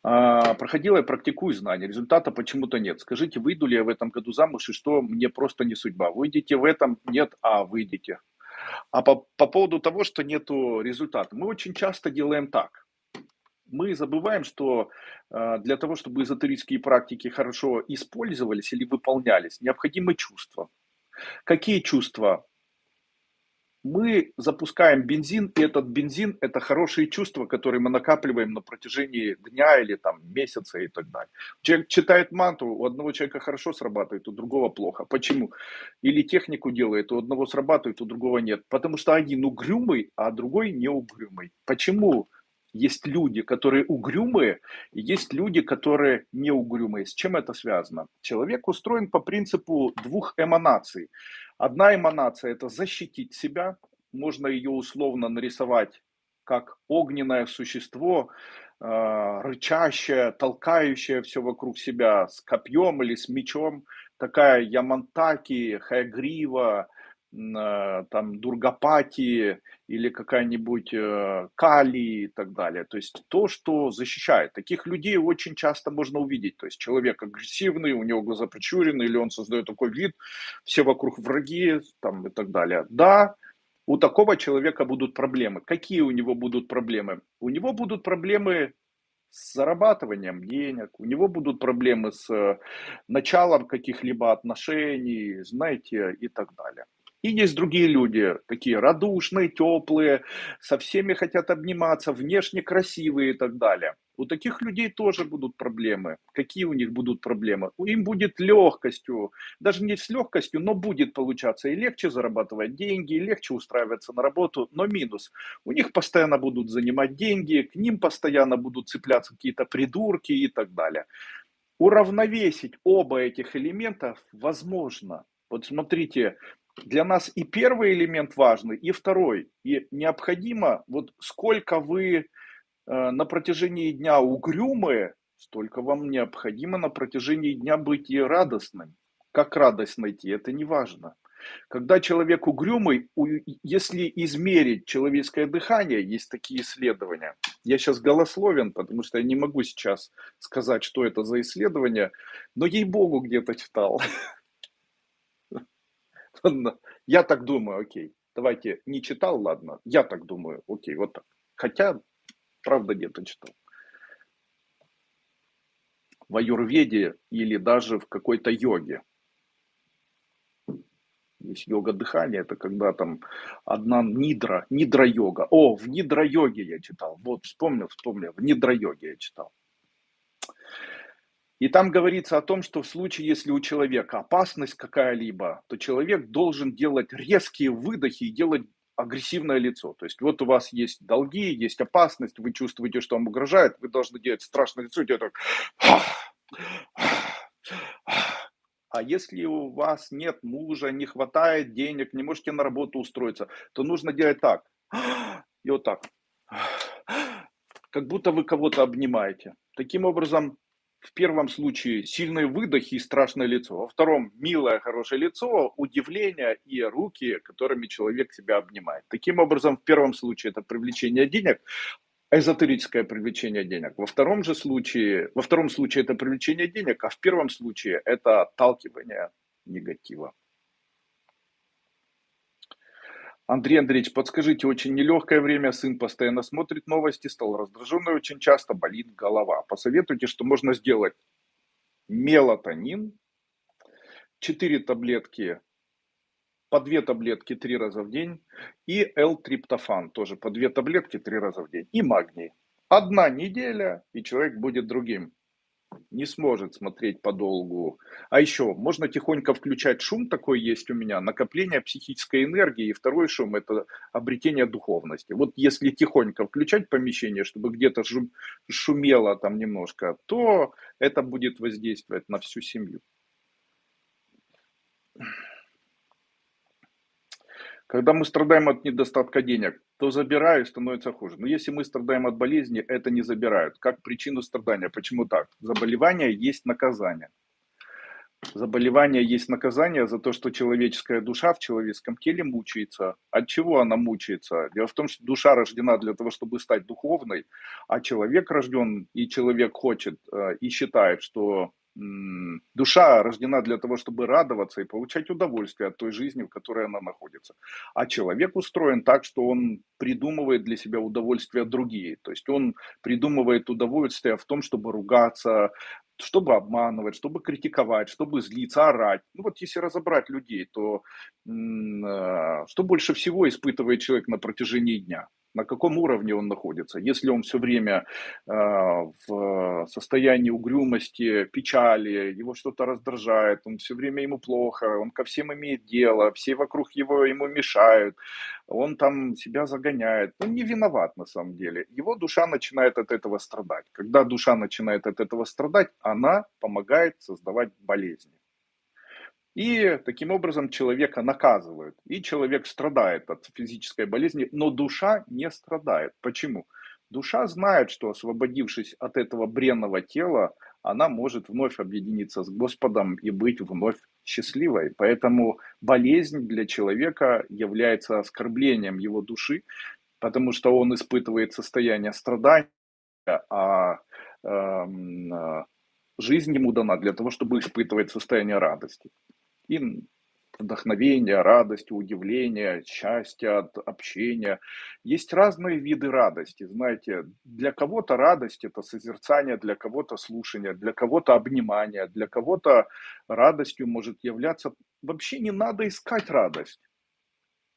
А, проходила я практикую знания, результата почему-то нет. Скажите, выйду ли я в этом году замуж и что мне просто не судьба? Выйдете в этом? Нет, а выйдете. А по, по поводу того, что нету результата, мы очень часто делаем так. Мы забываем, что э, для того, чтобы эзотерические практики хорошо использовались или выполнялись, необходимы чувства. Какие чувства? Мы запускаем бензин, и этот бензин – это хорошие чувства, которые мы накапливаем на протяжении дня или там месяца и так далее. Человек читает мантру, у одного человека хорошо срабатывает, у другого плохо. Почему? Или технику делает, у одного срабатывает, у другого нет. Потому что один угрюмый, а другой не угрюмый. Почему? Есть люди, которые угрюмые, и есть люди, которые не угрюмые. С чем это связано? Человек устроен по принципу двух эманаций. Одна эманация – это защитить себя, можно ее условно нарисовать как огненное существо, э, рычащая, толкающая все вокруг себя с копьем или с мечом, такая Ямантаки, Хайгрива, там Дургапати или какая-нибудь э, Кали и так далее. То есть то, что защищает. Таких людей очень часто можно увидеть. То есть человек агрессивный, у него глаза причурены, или он создает такой вид, все вокруг враги там, и так далее. Да, у такого человека будут проблемы. Какие у него будут проблемы? У него будут проблемы с зарабатыванием денег, у него будут проблемы с э, началом каких-либо отношений, знаете, и так далее. И есть другие люди, такие радушные, теплые, со всеми хотят обниматься, внешне красивые и так далее. У таких людей тоже будут проблемы. Какие у них будут проблемы? Им будет легкостью, даже не с легкостью, но будет получаться и легче зарабатывать деньги, и легче устраиваться на работу, но минус. У них постоянно будут занимать деньги, к ним постоянно будут цепляться какие-то придурки и так далее. Уравновесить оба этих элемента возможно. Вот смотрите, для нас и первый элемент важный, и второй. И необходимо, вот сколько вы э, на протяжении дня угрюмые, столько вам необходимо на протяжении дня быть и радостным. Как радость найти, это не важно. Когда человек угрюмый, если измерить человеческое дыхание, есть такие исследования. Я сейчас голословен, потому что я не могу сейчас сказать, что это за исследование, но ей-богу где-то читал. Я так думаю, окей. Давайте, не читал, ладно. Я так думаю, окей, вот так. Хотя, правда, где-то читал. В аюрведе или даже в какой-то йоге. Есть йога дыхания, это когда там одна нидра, нидра-йога. О, в нидра-йоге я читал. Вот, вспомнил, вспомнил. В нидра-йоге я читал. И там говорится о том, что в случае, если у человека опасность какая-либо, то человек должен делать резкие выдохи и делать агрессивное лицо. То есть вот у вас есть долги, есть опасность, вы чувствуете, что вам угрожает, вы должны делать страшное лицо делать так. А если у вас нет мужа, не хватает денег, не можете на работу устроиться, то нужно делать так. И вот так. Как будто вы кого-то обнимаете. Таким образом, в первом случае сильные выдохи и страшное лицо, во втором милое, хорошее лицо, удивление и руки, которыми человек себя обнимает. Таким образом, в первом случае это привлечение денег, эзотерическое привлечение денег. Во втором же случае, во втором случае это привлечение денег, а в первом случае это отталкивание негатива. Андрей Андреевич, подскажите, очень нелегкое время, сын постоянно смотрит новости, стал раздраженный, очень часто болит голова. Посоветуйте, что можно сделать. Мелатонин, 4 таблетки, по 2 таблетки 3 раза в день, и L-триптофан, тоже по 2 таблетки 3 раза в день, и магний. Одна неделя, и человек будет другим не сможет смотреть подолгу. А еще можно тихонько включать шум, такой есть у меня, накопление психической энергии. И второй шум – это обретение духовности. Вот если тихонько включать помещение, чтобы где-то шумело там немножко, то это будет воздействовать на всю семью. Когда мы страдаем от недостатка денег, то забирают, становится хуже. Но если мы страдаем от болезни, это не забирают. Как причину страдания. Почему так? Заболевание есть наказание. Заболевание есть наказание за то, что человеческая душа в человеческом теле мучается. От чего она мучается? Дело в том, что душа рождена для того, чтобы стать духовной, а человек рожден, и человек хочет, э, и считает, что душа рождена для того, чтобы радоваться и получать удовольствие от той жизни, в которой она находится. А человек устроен так, что он придумывает для себя удовольствия другие. То есть он придумывает удовольствие в том, чтобы ругаться, чтобы обманывать, чтобы критиковать, чтобы злиться, орать. Ну вот если разобрать людей, то э, что больше всего испытывает человек на протяжении дня? На каком уровне он находится. Если он все время э, в состоянии угрюмости, печали, его что-то раздражает, он все время ему плохо, он ко всем имеет дело, все вокруг его ему мешают, он там себя загоняет. Он не виноват на самом деле. Его душа начинает от этого страдать. Когда душа начинает от этого страдать, она помогает создавать болезни. И таким образом человека наказывают. И человек страдает от физической болезни, но душа не страдает. Почему? Душа знает, что освободившись от этого бренного тела, она может вновь объединиться с Господом и быть вновь счастливой. Поэтому болезнь для человека является оскорблением его души, потому что он испытывает состояние страдания, а э, жизнь ему дана для того, чтобы испытывать состояние радости. И вдохновения, радости, удивления, счастья от общения. Есть разные виды радости. Знаете, для кого-то радость – это созерцание, для кого-то слушание, для кого-то обнимание, для кого-то радостью может являться… Вообще не надо искать радость.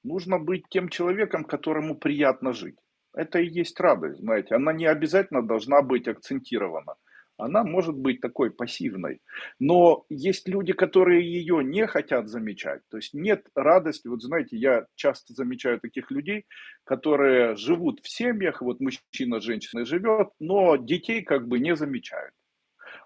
Нужно быть тем человеком, которому приятно жить. Это и есть радость, знаете. Она не обязательно должна быть акцентирована она может быть такой пассивной. Но есть люди, которые ее не хотят замечать. То есть нет радости. Вот знаете, я часто замечаю таких людей, которые живут в семьях, вот мужчина с женщиной живет, но детей как бы не замечают.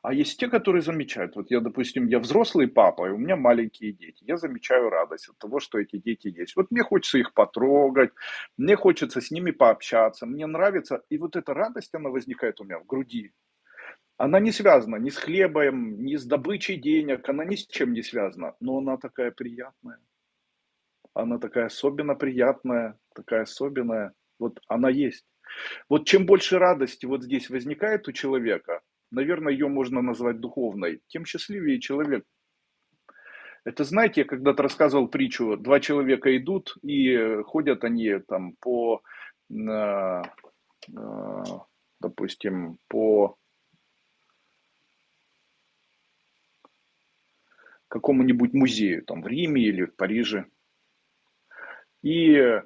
А есть те, которые замечают. Вот я, допустим, я взрослый папа, и у меня маленькие дети. Я замечаю радость от того, что эти дети есть. Вот мне хочется их потрогать, мне хочется с ними пообщаться, мне нравится. И вот эта радость, она возникает у меня в груди она не связана ни с хлебом, ни с добычей денег, она ни с чем не связана, но она такая приятная. Она такая особенно приятная, такая особенная. Вот она есть. Вот чем больше радости вот здесь возникает у человека, наверное, ее можно назвать духовной, тем счастливее человек. Это, знаете, я когда-то рассказывал притчу, два человека идут и ходят они там по, э, э, допустим, по какому-нибудь музею, там в Риме или в Париже. И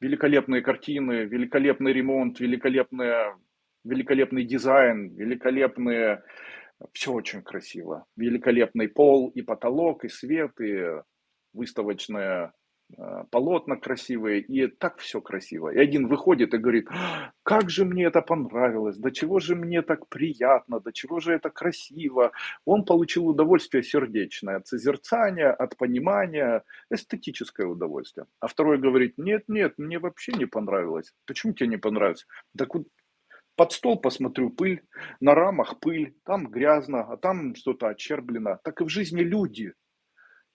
великолепные картины, великолепный ремонт, великолепная, великолепный дизайн, великолепные... Все очень красиво. Великолепный пол и потолок, и свет, и выставочная полотна красивые, и так все красиво. И один выходит и говорит, как же мне это понравилось, до чего же мне так приятно, до чего же это красиво. Он получил удовольствие сердечное от созерцания, от понимания, эстетическое удовольствие. А второй говорит, нет, нет, мне вообще не понравилось. Почему тебе не понравилось? Так вот, под стол посмотрю пыль, на рамах пыль, там грязно, а там что-то очерблено. Так и в жизни люди.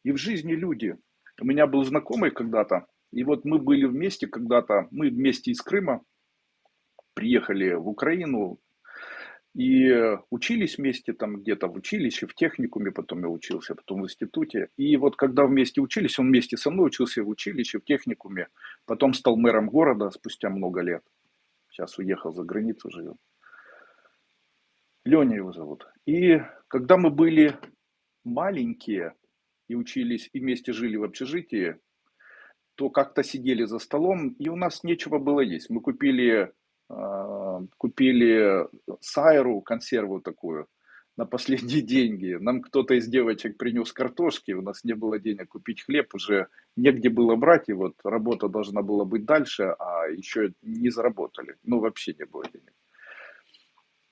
И в жизни люди. У меня был знакомый когда-то, и вот мы были вместе когда-то, мы вместе из Крыма приехали в Украину и учились вместе там где-то в училище, в техникуме, потом я учился, потом в институте. И вот когда вместе учились, он вместе со мной учился в училище, в техникуме, потом стал мэром города спустя много лет. Сейчас уехал за границу, живет. Леня его зовут. И когда мы были маленькие, и учились, и вместе жили в общежитии, то как-то сидели за столом, и у нас нечего было есть. Мы купили, э, купили сайру, консерву такую, на последние деньги. Нам кто-то из девочек принес картошки, у нас не было денег купить хлеб, уже негде было брать, и вот работа должна была быть дальше, а еще не заработали, ну вообще не было денег.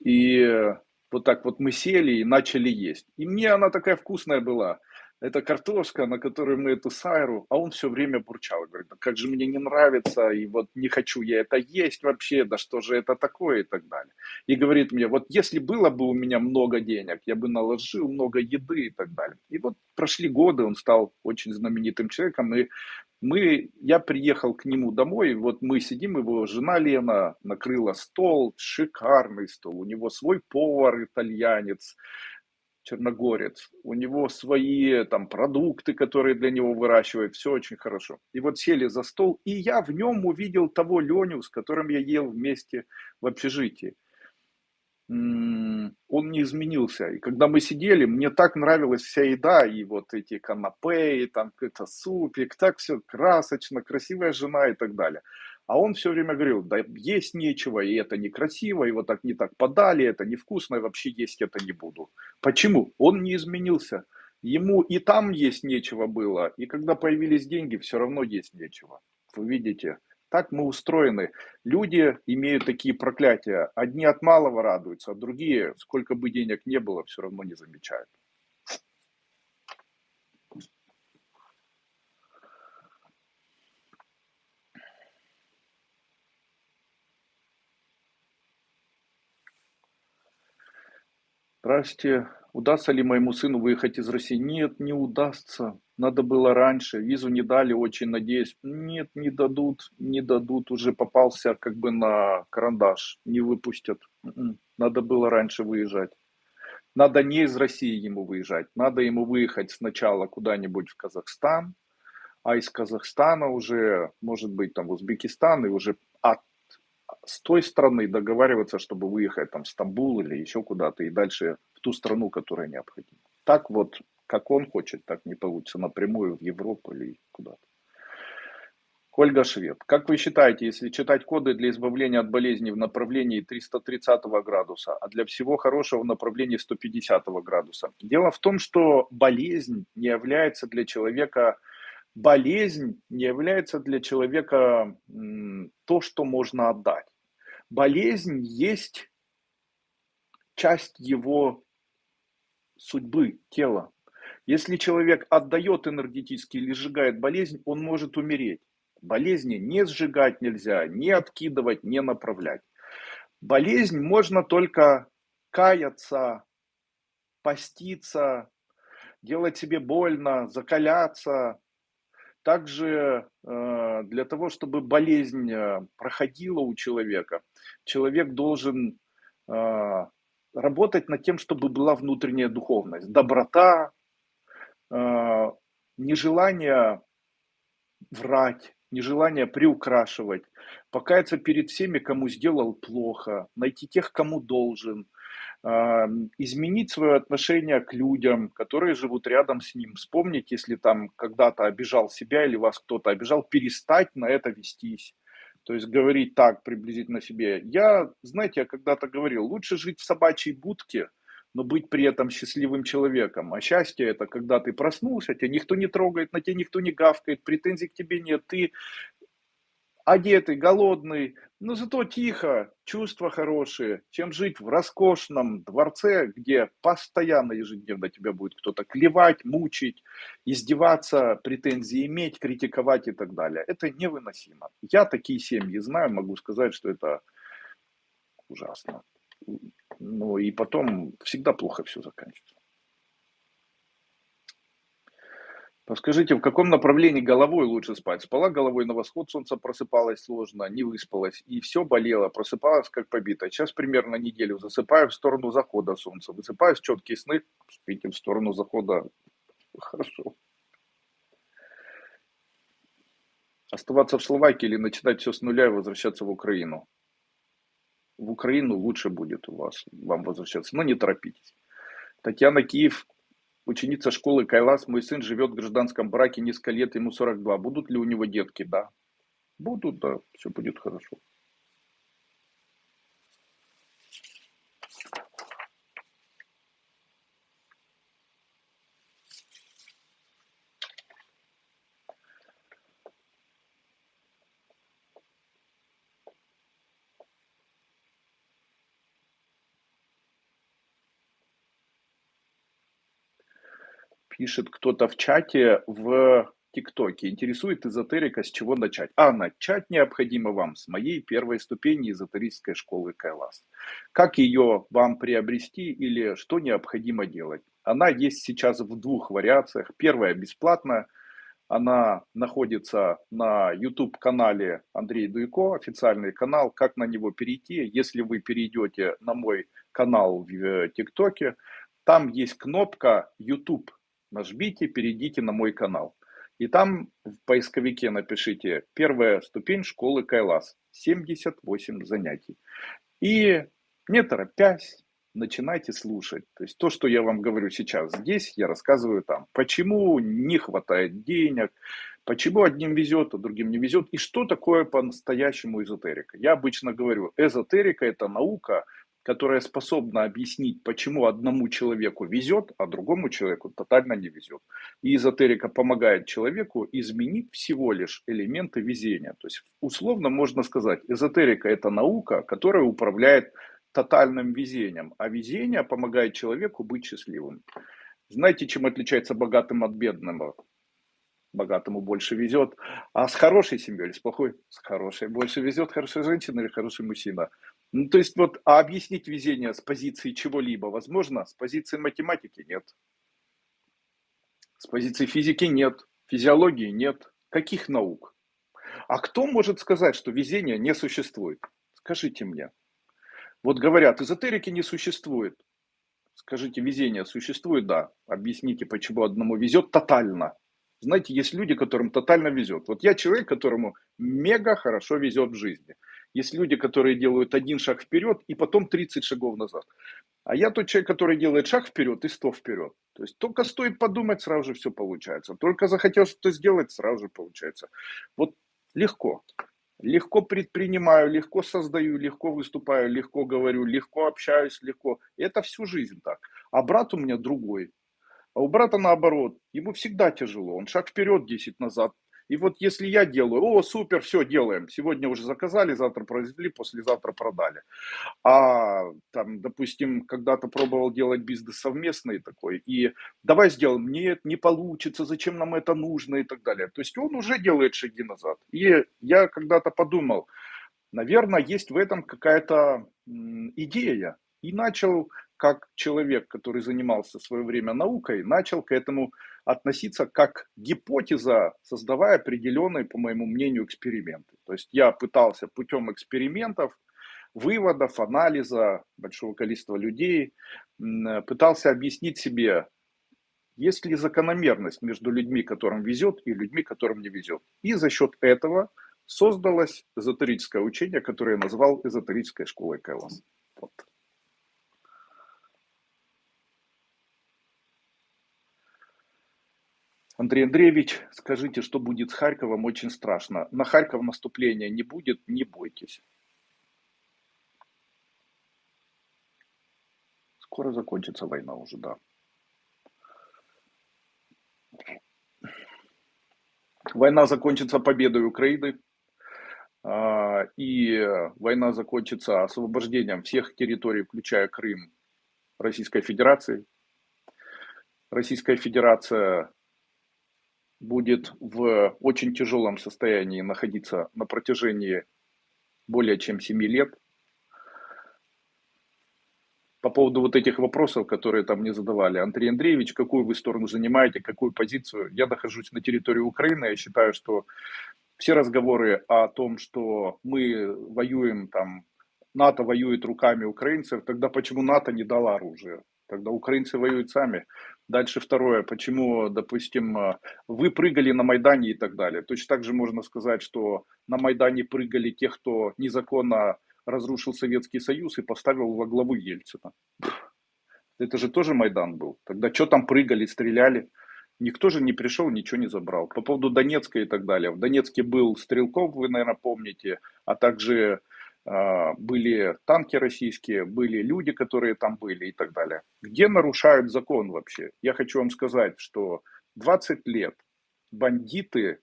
И вот так вот мы сели и начали есть. И мне она такая вкусная была это картошка, на которой мы эту сайру, а он все время бурчал, говорит, да как же мне не нравится, и вот не хочу я это есть вообще, да что же это такое и так далее. И говорит мне, вот если было бы у меня много денег, я бы наложил много еды и так далее. И вот прошли годы, он стал очень знаменитым человеком, и мы, я приехал к нему домой, вот мы сидим, его жена Лена накрыла стол, шикарный стол, у него свой повар итальянец, черногорец, у него свои там продукты, которые для него выращивают, все очень хорошо. И вот сели за стол, и я в нем увидел того Леню, с которым я ел вместе в общежитии. Он не изменился. И когда мы сидели, мне так нравилась вся еда, и вот эти канапе, и там какой-то супик, так все красочно, красивая жена и так далее. А он все время говорил, да есть нечего, и это некрасиво, вот так не так подали, это невкусно, и вообще есть это не буду. Почему? Он не изменился. Ему и там есть нечего было, и когда появились деньги, все равно есть нечего. Вы видите, так мы устроены. Люди имеют такие проклятия. Одни от малого радуются, а другие, сколько бы денег не было, все равно не замечают. Здравствуйте. Удастся ли моему сыну выехать из России? Нет, не удастся. Надо было раньше. Визу не дали, очень надеюсь. Нет, не дадут, не дадут. Уже попался как бы на карандаш. Не выпустят. М-м. Надо было раньше выезжать. Надо не из России ему выезжать. Надо ему выехать сначала куда-нибудь в Казахстан, а из Казахстана уже, может быть, там в Узбекистан, и уже с той страны договариваться, чтобы выехать там в Стамбул или еще куда-то, и дальше в ту страну, которая необходима. Так вот, как он хочет, так не получится напрямую в Европу или куда-то. Ольга Швед. Как вы считаете, если читать коды для избавления от болезней в направлении 330 градуса, а для всего хорошего в направлении 150 градуса? Дело в том, что болезнь не является для человека болезнь не является для человека то, что можно отдать. Болезнь есть часть его судьбы, тела. Если человек отдает энергетически или сжигает болезнь, он может умереть. Болезни не сжигать нельзя, не откидывать, не направлять. Болезнь можно только каяться, поститься, делать себе больно, закаляться, также э, для того, чтобы болезнь э, проходила у человека, человек должен э, работать над тем, чтобы была внутренняя духовность, доброта, нежелание врать, нежелание приукрашивать, покаяться перед всеми, кому сделал плохо, найти тех, кому должен – изменить свое отношение к людям, которые живут рядом с ним. Вспомнить, если там когда-то обижал себя или вас кто-то обижал, перестать на это вестись. То есть говорить так приблизительно себе. Я, знаете, я когда-то говорил, лучше жить в собачьей будке, но быть при этом счастливым человеком. А счастье это когда ты проснулся, тебя никто не трогает, на тебя никто не гавкает, претензий к тебе нет, ты одетый, голодный, но зато тихо, чувства хорошие, чем жить в роскошном дворце, где постоянно ежедневно тебя будет кто-то клевать, мучить, издеваться, претензии иметь, критиковать и так далее. Это невыносимо. Я такие семьи знаю, могу сказать, что это ужасно. Ну и потом всегда плохо все заканчивается. Подскажите, в каком направлении головой лучше спать? Спала головой на восход, солнце просыпалась сложно, не выспалась, и все болело, просыпалась как побитая. Сейчас примерно неделю засыпаю в сторону захода солнца, высыпаюсь, четкие сны, спите в сторону захода, хорошо. Оставаться в Словакии или начинать все с нуля и возвращаться в Украину? В Украину лучше будет у вас, вам возвращаться, но не торопитесь. Татьяна Киев, Ученица школы Кайлас, мой сын живет в гражданском браке несколько лет, ему 42. Будут ли у него детки? Да. Будут, да, все будет хорошо. Пишет кто-то в чате в ТикТоке. Интересует эзотерика, с чего начать? А начать необходимо вам с моей первой ступени эзотерической школы Кайлас. Как ее вам приобрести или что необходимо делать? Она есть сейчас в двух вариациях. Первая бесплатная. Она находится на YouTube-канале Андрей Дуйко, официальный канал. Как на него перейти? Если вы перейдете на мой канал в ТикТоке, там есть кнопка YouTube нажмите, перейдите на мой канал. И там в поисковике напишите «Первая ступень школы Кайлас». 78 занятий. И не торопясь, начинайте слушать. То есть то, что я вам говорю сейчас здесь, я рассказываю там. Почему не хватает денег, почему одним везет, а другим не везет. И что такое по-настоящему эзотерика. Я обычно говорю, эзотерика это наука, которая способна объяснить, почему одному человеку везет, а другому человеку тотально не везет. И эзотерика помогает человеку изменить всего лишь элементы везения. То есть условно можно сказать, эзотерика это наука, которая управляет тотальным везением, а везение помогает человеку быть счастливым. Знаете, чем отличается богатым от бедного? Богатому больше везет. А с хорошей семьей или с плохой? С хорошей больше везет хорошая женщина или хороший мужчина? Ну, то есть вот, а объяснить везение с позиции чего-либо возможно? С позиции математики нет. С позиции физики нет. Физиологии нет. Каких наук? А кто может сказать, что везение не существует? Скажите мне. Вот говорят, эзотерики не существует. Скажите, везение существует? Да. Объясните, почему одному везет тотально. Знаете, есть люди, которым тотально везет. Вот я человек, которому мега хорошо везет в жизни. Есть люди, которые делают один шаг вперед и потом 30 шагов назад. А я тот человек, который делает шаг вперед и 100 вперед. То есть только стоит подумать, сразу же все получается. Только захотел что-то сделать, сразу же получается. Вот легко. Легко предпринимаю, легко создаю, легко выступаю, легко говорю, легко общаюсь, легко. Это всю жизнь так. А брат у меня другой. А у брата наоборот, ему всегда тяжело. Он шаг вперед, 10 назад. И вот если я делаю, о, супер, все, делаем. Сегодня уже заказали, завтра произвели, послезавтра продали. А там, допустим, когда-то пробовал делать бизнес совместный такой, и давай сделаем, нет, не получится, зачем нам это нужно и так далее. То есть он уже делает шаги назад. И я когда-то подумал, наверное, есть в этом какая-то идея. И начал как человек, который занимался в свое время наукой, начал к этому относиться как гипотеза, создавая определенные, по моему мнению, эксперименты. То есть я пытался путем экспериментов, выводов, анализа большого количества людей, пытался объяснить себе, есть ли закономерность между людьми, которым везет, и людьми, которым не везет. И за счет этого создалось эзотерическое учение, которое я назвал эзотерической школой Кэллом. Вот. Андрей Андреевич, скажите, что будет с Харьковом? Очень страшно. На Харьков наступления не будет, не бойтесь. Скоро закончится война уже, да. Война закончится победой Украины, а, и война закончится освобождением всех территорий, включая Крым, Российской Федерации. Российская Федерация будет в очень тяжелом состоянии находиться на протяжении более чем 7 лет. По поводу вот этих вопросов, которые там мне задавали, Андрей Андреевич, какую вы сторону занимаете, какую позицию? Я нахожусь на территории Украины, я считаю, что все разговоры о том, что мы воюем там, НАТО воюет руками украинцев, тогда почему НАТО не дало оружие? Тогда украинцы воюют сами. Дальше второе, почему, допустим, э, вы прыгали на Майдане и так далее. Точно так же можно сказать, что на Майдане прыгали те, кто незаконно разрушил Советский Союз и поставил во главу Ельцина. Это же тоже Майдан был. Тогда что там прыгали, стреляли? Никто же не пришел, ничего не забрал. По поводу Донецка и так далее. В Донецке был Стрелков, вы, наверное, помните, а также были танки российские, были люди, которые там были и так далее. Где нарушают закон вообще? Я хочу вам сказать, что 20 лет бандиты,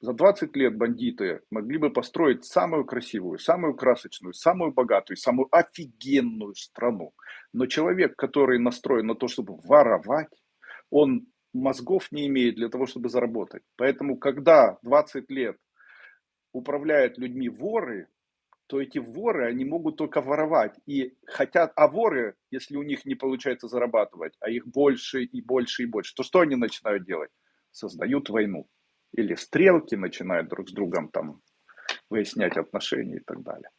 за 20 лет бандиты могли бы построить самую красивую, самую красочную, самую богатую, самую офигенную страну. Но человек, который настроен на то, чтобы воровать, он мозгов не имеет для того, чтобы заработать. Поэтому, когда 20 лет управляют людьми воры, то эти воры, они могут только воровать. И хотят, а воры, если у них не получается зарабатывать, а их больше и больше и больше, то что они начинают делать? Создают войну. Или стрелки начинают друг с другом там выяснять отношения и так далее.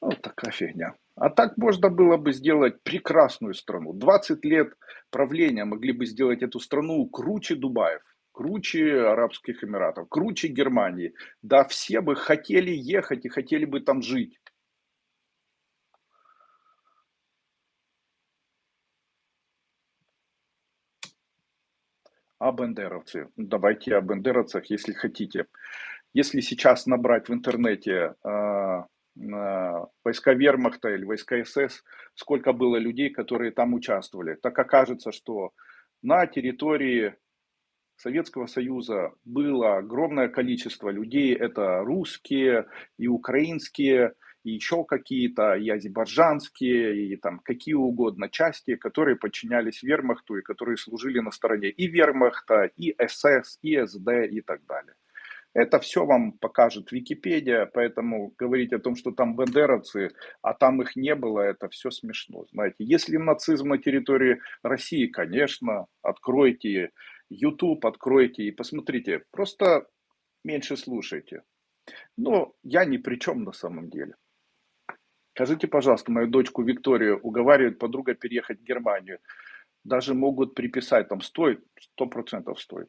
Вот такая фигня. А так можно было бы сделать прекрасную страну. 20 лет правления могли бы сделать эту страну круче Дубаев круче Арабских Эмиратов, круче Германии. Да, все бы хотели ехать и хотели бы там жить. А бендеровцы? Давайте о бендеровцах, если хотите. Если сейчас набрать в интернете э, э, войска Вермахта или войска СС, сколько было людей, которые там участвовали, так окажется, что на территории Советского Союза было огромное количество людей, это русские и украинские, и еще какие-то, и азербайджанские, и там какие угодно части, которые подчинялись вермахту и которые служили на стороне и вермахта, и СС, и СД и так далее. Это все вам покажет Википедия, поэтому говорить о том, что там бандеровцы, а там их не было, это все смешно. Знаете, если нацизм на территории России, конечно, откройте YouTube, откройте и посмотрите. Просто меньше слушайте. Но я ни при чем на самом деле. Скажите, пожалуйста, мою дочку Викторию уговаривает подруга переехать в Германию. Даже могут приписать, там стоит, сто процентов стоит.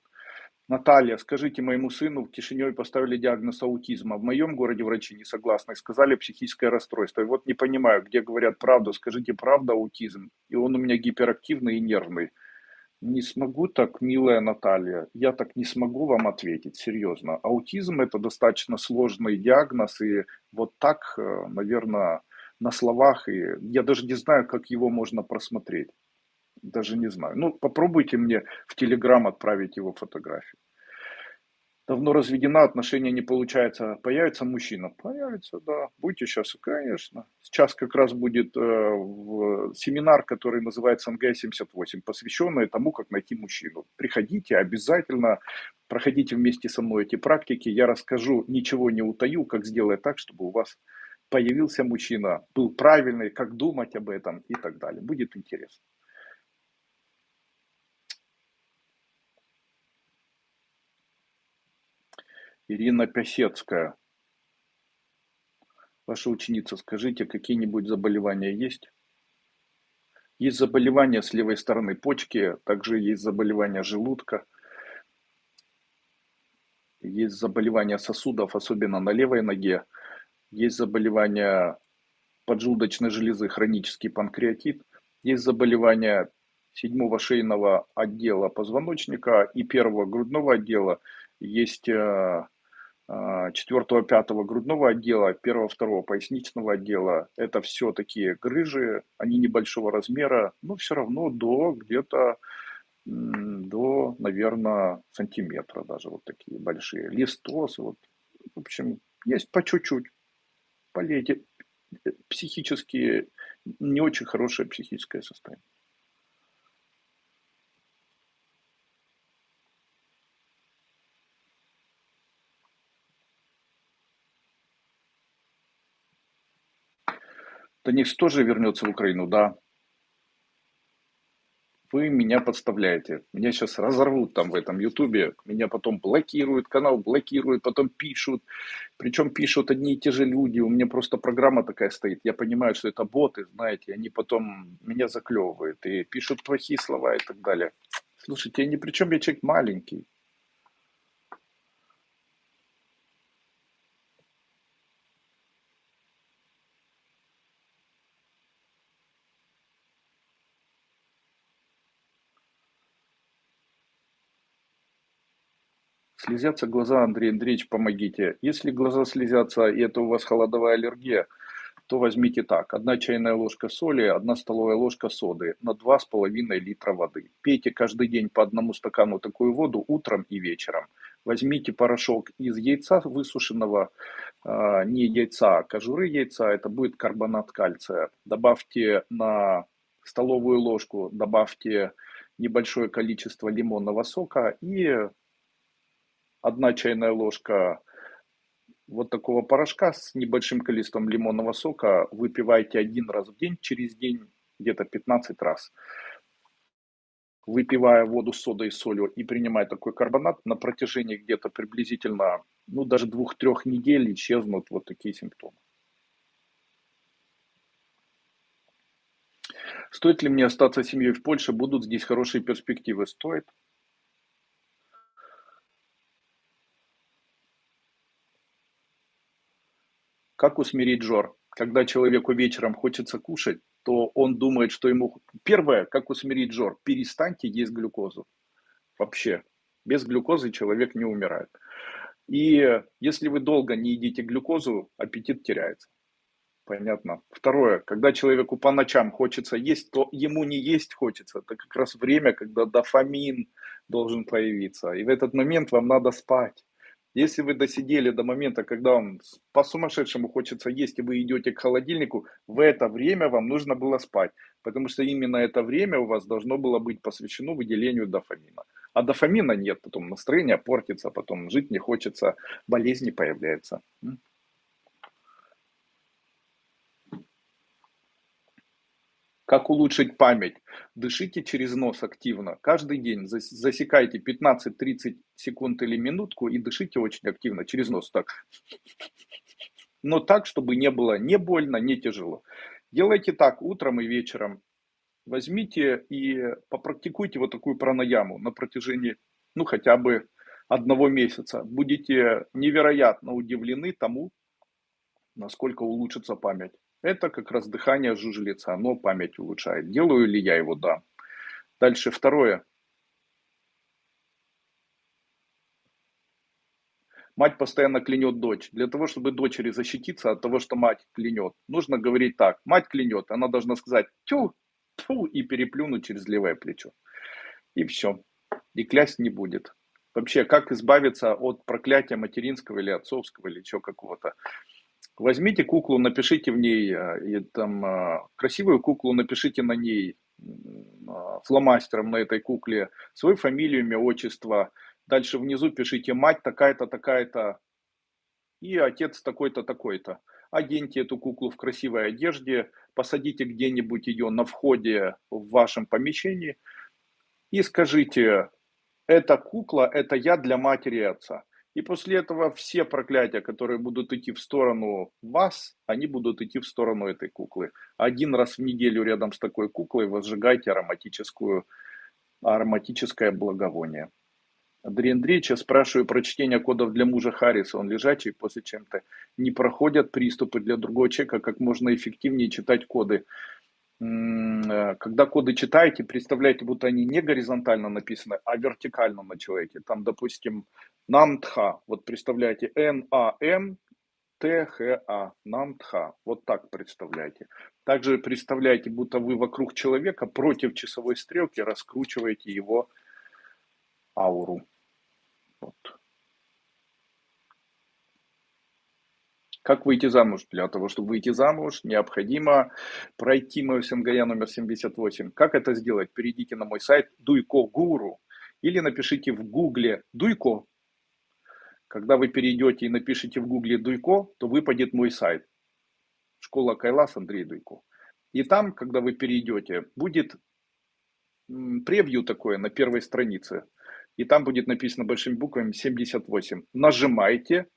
Наталья, скажите, моему сыну в Кишиневе поставили диагноз аутизма. В моем городе врачи не согласны, сказали психическое расстройство. И вот не понимаю, где говорят правду, скажите, правда аутизм? И он у меня гиперактивный и нервный. Не смогу так, милая Наталья, я так не смогу вам ответить, серьезно. Аутизм это достаточно сложный диагноз, и вот так, э, наверное, на словах, и я даже не знаю, как его можно просмотреть даже не знаю. Ну, попробуйте мне в Телеграм отправить его фотографию. Давно разведена, отношения не получается. Появится мужчина? Появится, да. Будьте сейчас, конечно. Сейчас как раз будет э, семинар, который называется НГ-78, посвященный тому, как найти мужчину. Приходите, обязательно проходите вместе со мной эти практики. Я расскажу, ничего не утаю, как сделать так, чтобы у вас появился мужчина, был правильный, как думать об этом и так далее. Будет интересно. Ирина Пясецкая. Ваша ученица, скажите, какие-нибудь заболевания есть? Есть заболевания с левой стороны почки, также есть заболевания желудка, есть заболевания сосудов, особенно на левой ноге, есть заболевания поджелудочной железы, хронический панкреатит, есть заболевания седьмого шейного отдела позвоночника и первого грудного отдела, есть э, а, четвертого, пятого грудного отдела, первого, второго поясничного отдела. Это все такие грыжи, они небольшого размера, но все равно до где-то до, наверное, сантиметра даже вот такие большие. Листоз, вот, в общем, есть по чуть-чуть. Полейте. Психически, не очень хорошее психическое состояние. Танис тоже вернется в Украину, да. Вы меня подставляете. Меня сейчас разорвут там в этом Ютубе. Меня потом блокируют, канал блокируют, потом пишут. Причем пишут одни и те же люди. У меня просто программа такая стоит. Я понимаю, что это боты, знаете. Они потом меня заклевывают и пишут плохие слова и так далее. Слушайте, я ни при чем, я человек маленький. Слезятся глаза, Андрей Андреевич, помогите. Если глаза слезятся, и это у вас холодовая аллергия, то возьмите так. Одна чайная ложка соли, одна столовая ложка соды на 2,5 литра воды. Пейте каждый день по одному стакану такую воду утром и вечером. Возьмите порошок из яйца высушенного, а, не яйца, а кожуры яйца, это будет карбонат кальция. Добавьте на столовую ложку, добавьте небольшое количество лимонного сока и одна чайная ложка вот такого порошка с небольшим количеством лимонного сока выпивайте один раз в день, через день где-то 15 раз. Выпивая воду с содой и солью и принимая такой карбонат, на протяжении где-то приблизительно, ну даже двух-трех недель исчезнут вот такие симптомы. Стоит ли мне остаться семьей в Польше? Будут здесь хорошие перспективы? Стоит. Как усмирить жор? Когда человеку вечером хочется кушать, то он думает, что ему... Первое, как усмирить жор? Перестаньте есть глюкозу. Вообще. Без глюкозы человек не умирает. И если вы долго не едите глюкозу, аппетит теряется. Понятно. Второе, когда человеку по ночам хочется есть, то ему не есть хочется. Это как раз время, когда дофамин должен появиться. И в этот момент вам надо спать. Если вы досидели до момента, когда вам по-сумасшедшему хочется есть, и вы идете к холодильнику, в это время вам нужно было спать. Потому что именно это время у вас должно было быть посвящено выделению дофамина. А дофамина нет, потом настроение портится, потом жить не хочется, болезни появляются. Как улучшить память? Дышите через нос активно. Каждый день засекайте 15-30 секунд или минутку и дышите очень активно через нос. Так. Но так, чтобы не было не больно, не тяжело. Делайте так утром и вечером. Возьмите и попрактикуйте вот такую пранаяму на протяжении, ну, хотя бы одного месяца. Будете невероятно удивлены тому, насколько улучшится память. Это как раз дыхание жужелица, оно память улучшает. Делаю ли я его? Да. Дальше второе. Мать постоянно клянет дочь. Для того, чтобы дочери защититься от того, что мать клянет, нужно говорить так. Мать клянет, она должна сказать тю, тю и переплюнуть через левое плечо. И все. И клясть не будет. Вообще, как избавиться от проклятия материнского или отцовского или еще какого-то? Возьмите куклу, напишите в ней, э, и, там, э, красивую куклу, напишите на ней э, фломастером на этой кукле свою фамилию, имя, отчество. Дальше внизу пишите мать такая-то, такая-то и отец такой-то, такой-то. Оденьте эту куклу в красивой одежде, посадите где-нибудь ее на входе в вашем помещении и скажите, эта кукла, это я для матери и отца. И после этого все проклятия, которые будут идти в сторону вас, они будут идти в сторону этой куклы. Один раз в неделю рядом с такой куклой возжигайте ароматическую, ароматическое благовоние. Андрей Андреевич, я спрашиваю про чтение кодов для мужа Харриса. Он лежачий после чем-то. Не проходят приступы для другого человека, как можно эффективнее читать коды. Э, когда коды читаете, представляете, будто они не горизонтально написаны, а вертикально на человеке. Там, допустим, намтха. Вот представляете, Н-А-М, Т-Х-А, намтха. Вот так представляете. Также представляете, будто вы вокруг человека против часовой стрелки раскручиваете его ауру. Вот. Как выйти замуж? Для того, чтобы выйти замуж, необходимо пройти мою СНГЯ номер 78. Как это сделать? Перейдите на мой сайт Дуйко Гуру или напишите в гугле Дуйко. Когда вы перейдете и напишите в гугле Дуйко, то выпадет мой сайт. Школа Кайлас Андрей Дуйко. И там, когда вы перейдете, будет превью такое на первой странице. И там будет написано большими буквами 78. Нажимайте,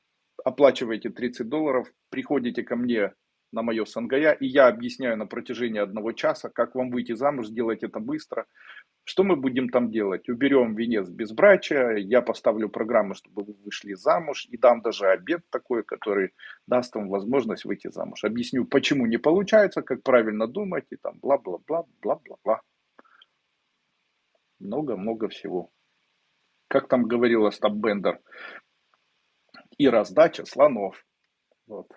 оплачиваете 30 долларов, приходите ко мне на мое Сангая, и я объясняю на протяжении одного часа, как вам выйти замуж, сделать это быстро. Что мы будем там делать? Уберем венец безбрачия, я поставлю программу, чтобы вы вышли замуж, и дам даже обед такой, который даст вам возможность выйти замуж. Объясню, почему не получается, как правильно думать, и там бла-бла-бла, бла-бла-бла. Много-много всего. Как там говорила Стаб Бендер, и раздача слонов. Вот.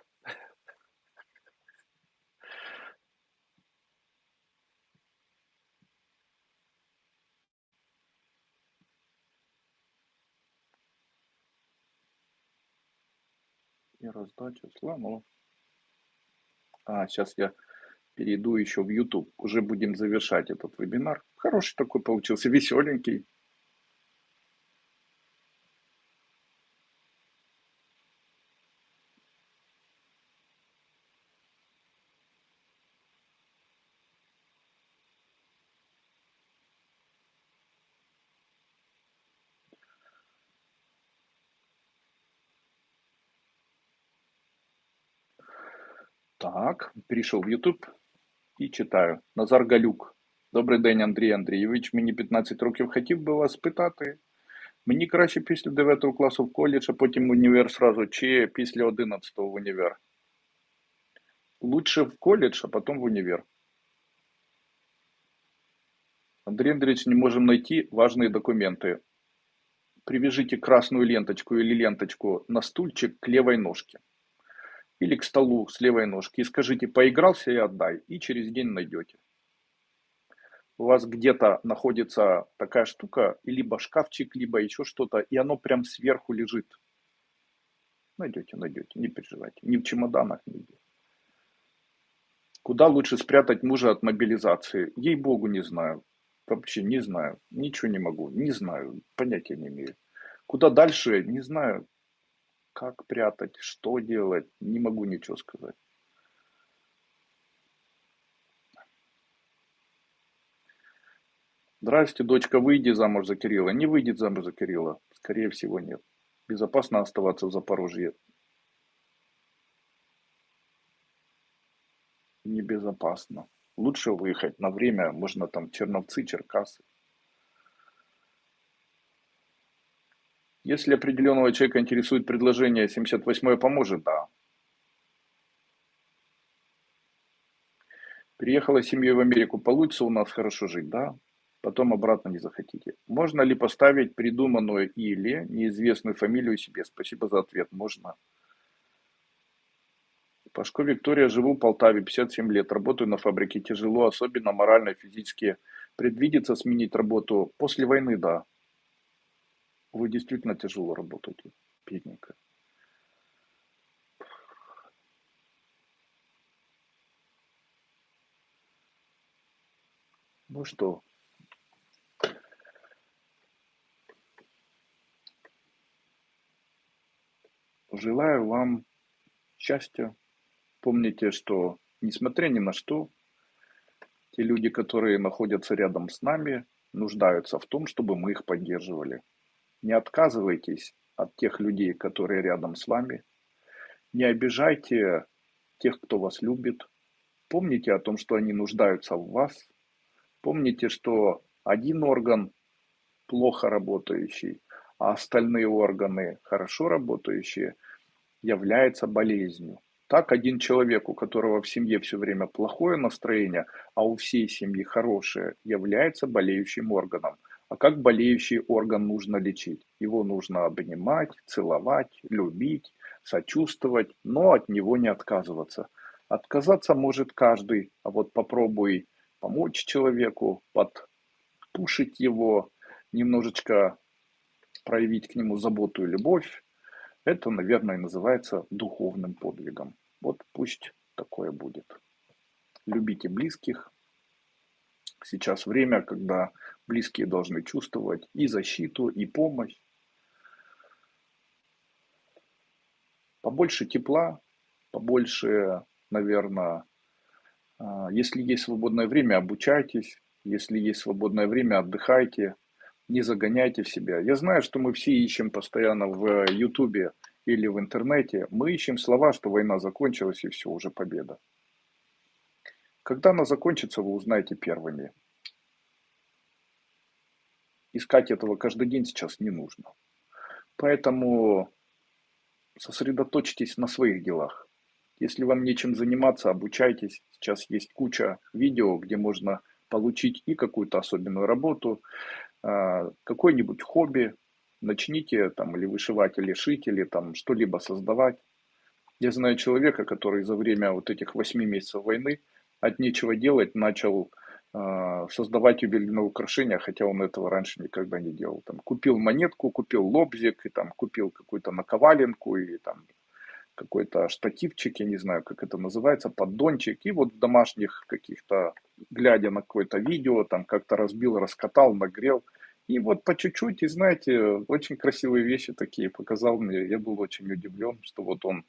И раздача слонов. А, сейчас я перейду еще в YouTube. Уже будем завершать этот вебинар. Хороший такой получился, веселенький. Так, перейшов в YouTube і читаю. Назар Галюк. Добрий день, Андрій Андрійович. Мені 15 років хотів би вас спитати. Мені краще після 9 класу в коледж, а потім в універ сразу, чи після 11 в універ? Лучше в колледж, а потом в универ. Андрей Андреевич, не можем найти важные документы. Привяжите красную ленточку или ленточку на стульчик к левой ножке или к столу с левой ножки и скажите «поигрался и отдай», и через день найдете. У вас где-то находится такая штука, либо шкафчик, либо еще что-то, и оно прям сверху лежит. Найдете, найдете, не переживайте. Ни в чемоданах, нигде. Куда лучше спрятать мужа от мобилизации? Ей-богу, не знаю. Вообще не знаю, ничего не могу, не знаю, понятия не имею. Куда дальше, не знаю, как прятать, что делать, не могу ничего сказать. Здрасте, дочка, выйди замуж за Кирилла. Не выйдет замуж за Кирилла. Скорее всего, нет. Безопасно оставаться в Запорожье. Небезопасно. Лучше выехать на время, можно там Черновцы, Черкасы. Если определенного человека интересует предложение 78 поможет, да. Приехала семьей в Америку, получится у нас хорошо жить, да? Потом обратно не захотите. Можно ли поставить придуманную или неизвестную фамилию себе? Спасибо за ответ. Можно. Пашко Виктория, живу в Полтаве, 57 лет, работаю на фабрике, тяжело, особенно морально физически. Предвидится сменить работу после войны, да. Вы действительно тяжело работаете, бедненько. Ну что, желаю вам счастья, Помните, что несмотря ни на что, те люди, которые находятся рядом с нами, нуждаются в том, чтобы мы их поддерживали. Не отказывайтесь от тех людей, которые рядом с вами. Не обижайте тех, кто вас любит. Помните о том, что они нуждаются в вас. Помните, что один орган плохо работающий, а остальные органы хорошо работающие является болезнью. Так один человек, у которого в семье все время плохое настроение, а у всей семьи хорошее, является болеющим органом. А как болеющий орган нужно лечить? Его нужно обнимать, целовать, любить, сочувствовать, но от него не отказываться. Отказаться может каждый, а вот попробуй помочь человеку, подпушить его, немножечко проявить к нему заботу и любовь, это, наверное, называется духовным подвигом. Вот пусть такое будет. Любите близких. Сейчас время, когда близкие должны чувствовать и защиту, и помощь. Побольше тепла, побольше, наверное, а, если есть свободное время, обучайтесь. Если есть свободное время, отдыхайте не загоняйте в себя. Я знаю, что мы все ищем постоянно в Ютубе или в интернете, мы ищем слова, что война закончилась и все, уже победа. Когда она закончится, вы узнаете первыми. Искать этого каждый день сейчас не нужно. Поэтому сосредоточьтесь на своих делах. Если вам нечем заниматься, обучайтесь. Сейчас есть куча видео, где можно получить и какую-то особенную работу, а, какое-нибудь хобби, начните там или вышивать, или шить, или там что-либо создавать. Я знаю человека, который за время вот этих восьми месяцев войны от нечего делать начал э, создавать ювелирные украшения, хотя он этого раньше никогда не делал. Там, купил монетку, купил лобзик, и там купил какую-то наковаленку, и там какой-то штативчик, я не знаю, как это называется, поддончик, и вот в домашних каких-то, глядя на какое-то видео, там как-то разбил, раскатал, нагрел, и вот по чуть-чуть, и знаете, очень красивые вещи такие показал мне, я был очень удивлен, что вот он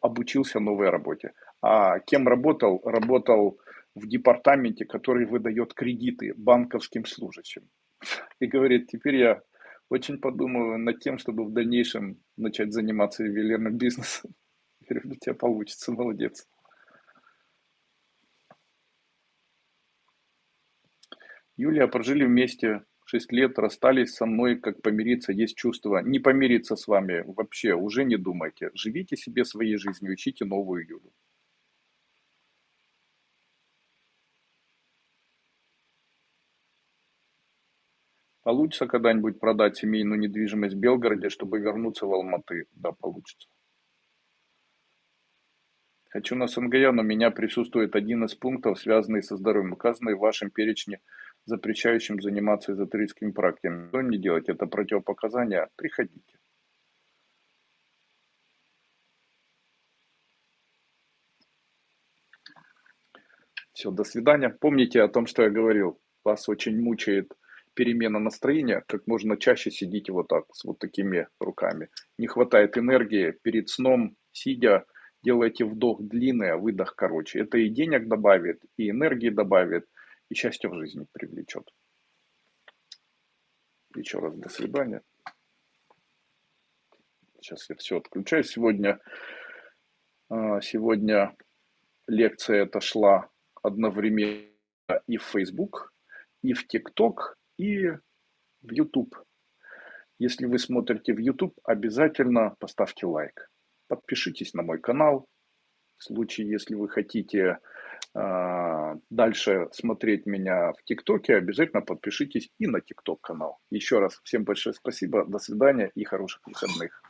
обучился новой работе. А кем работал? Работал в департаменте, который выдает кредиты банковским служащим. И говорит, теперь я очень подумаю над тем, чтобы в дальнейшем начать заниматься ювелирным бизнесом. Говорю, у тебя получится, молодец. Юлия, прожили вместе 6 лет, расстались со мной, как помириться, есть чувство. Не помириться с вами вообще, уже не думайте. Живите себе своей жизнью, ищите новую Юлю. Получится когда-нибудь продать семейную недвижимость в Белгороде, чтобы вернуться в Алматы? Да, получится. Хочу на СНГ, но у меня присутствует один из пунктов, связанный со здоровьем, указанный в вашем перечне, запрещающим заниматься эзотерическими практиками. Что не делать? Это противопоказания? Приходите. Все, до свидания. Помните о том, что я говорил. вас очень мучает перемена настроения, как можно чаще сидите вот так, с вот такими руками. Не хватает энергии перед сном, сидя, делайте вдох длинный, а выдох короче. Это и денег добавит, и энергии добавит, и счастье в жизни привлечет. Еще раз до свидания. Сейчас я все отключаю. Сегодня, а, сегодня лекция эта шла одновременно и в Facebook, и в TikTok, и в YouTube. Если вы смотрите в YouTube, обязательно поставьте лайк. Подпишитесь на мой канал. В случае, если вы хотите дальше смотреть меня в ТикТоке, обязательно подпишитесь и на ТикТок канал. Еще раз всем большое спасибо, до свидания и хороших выходных.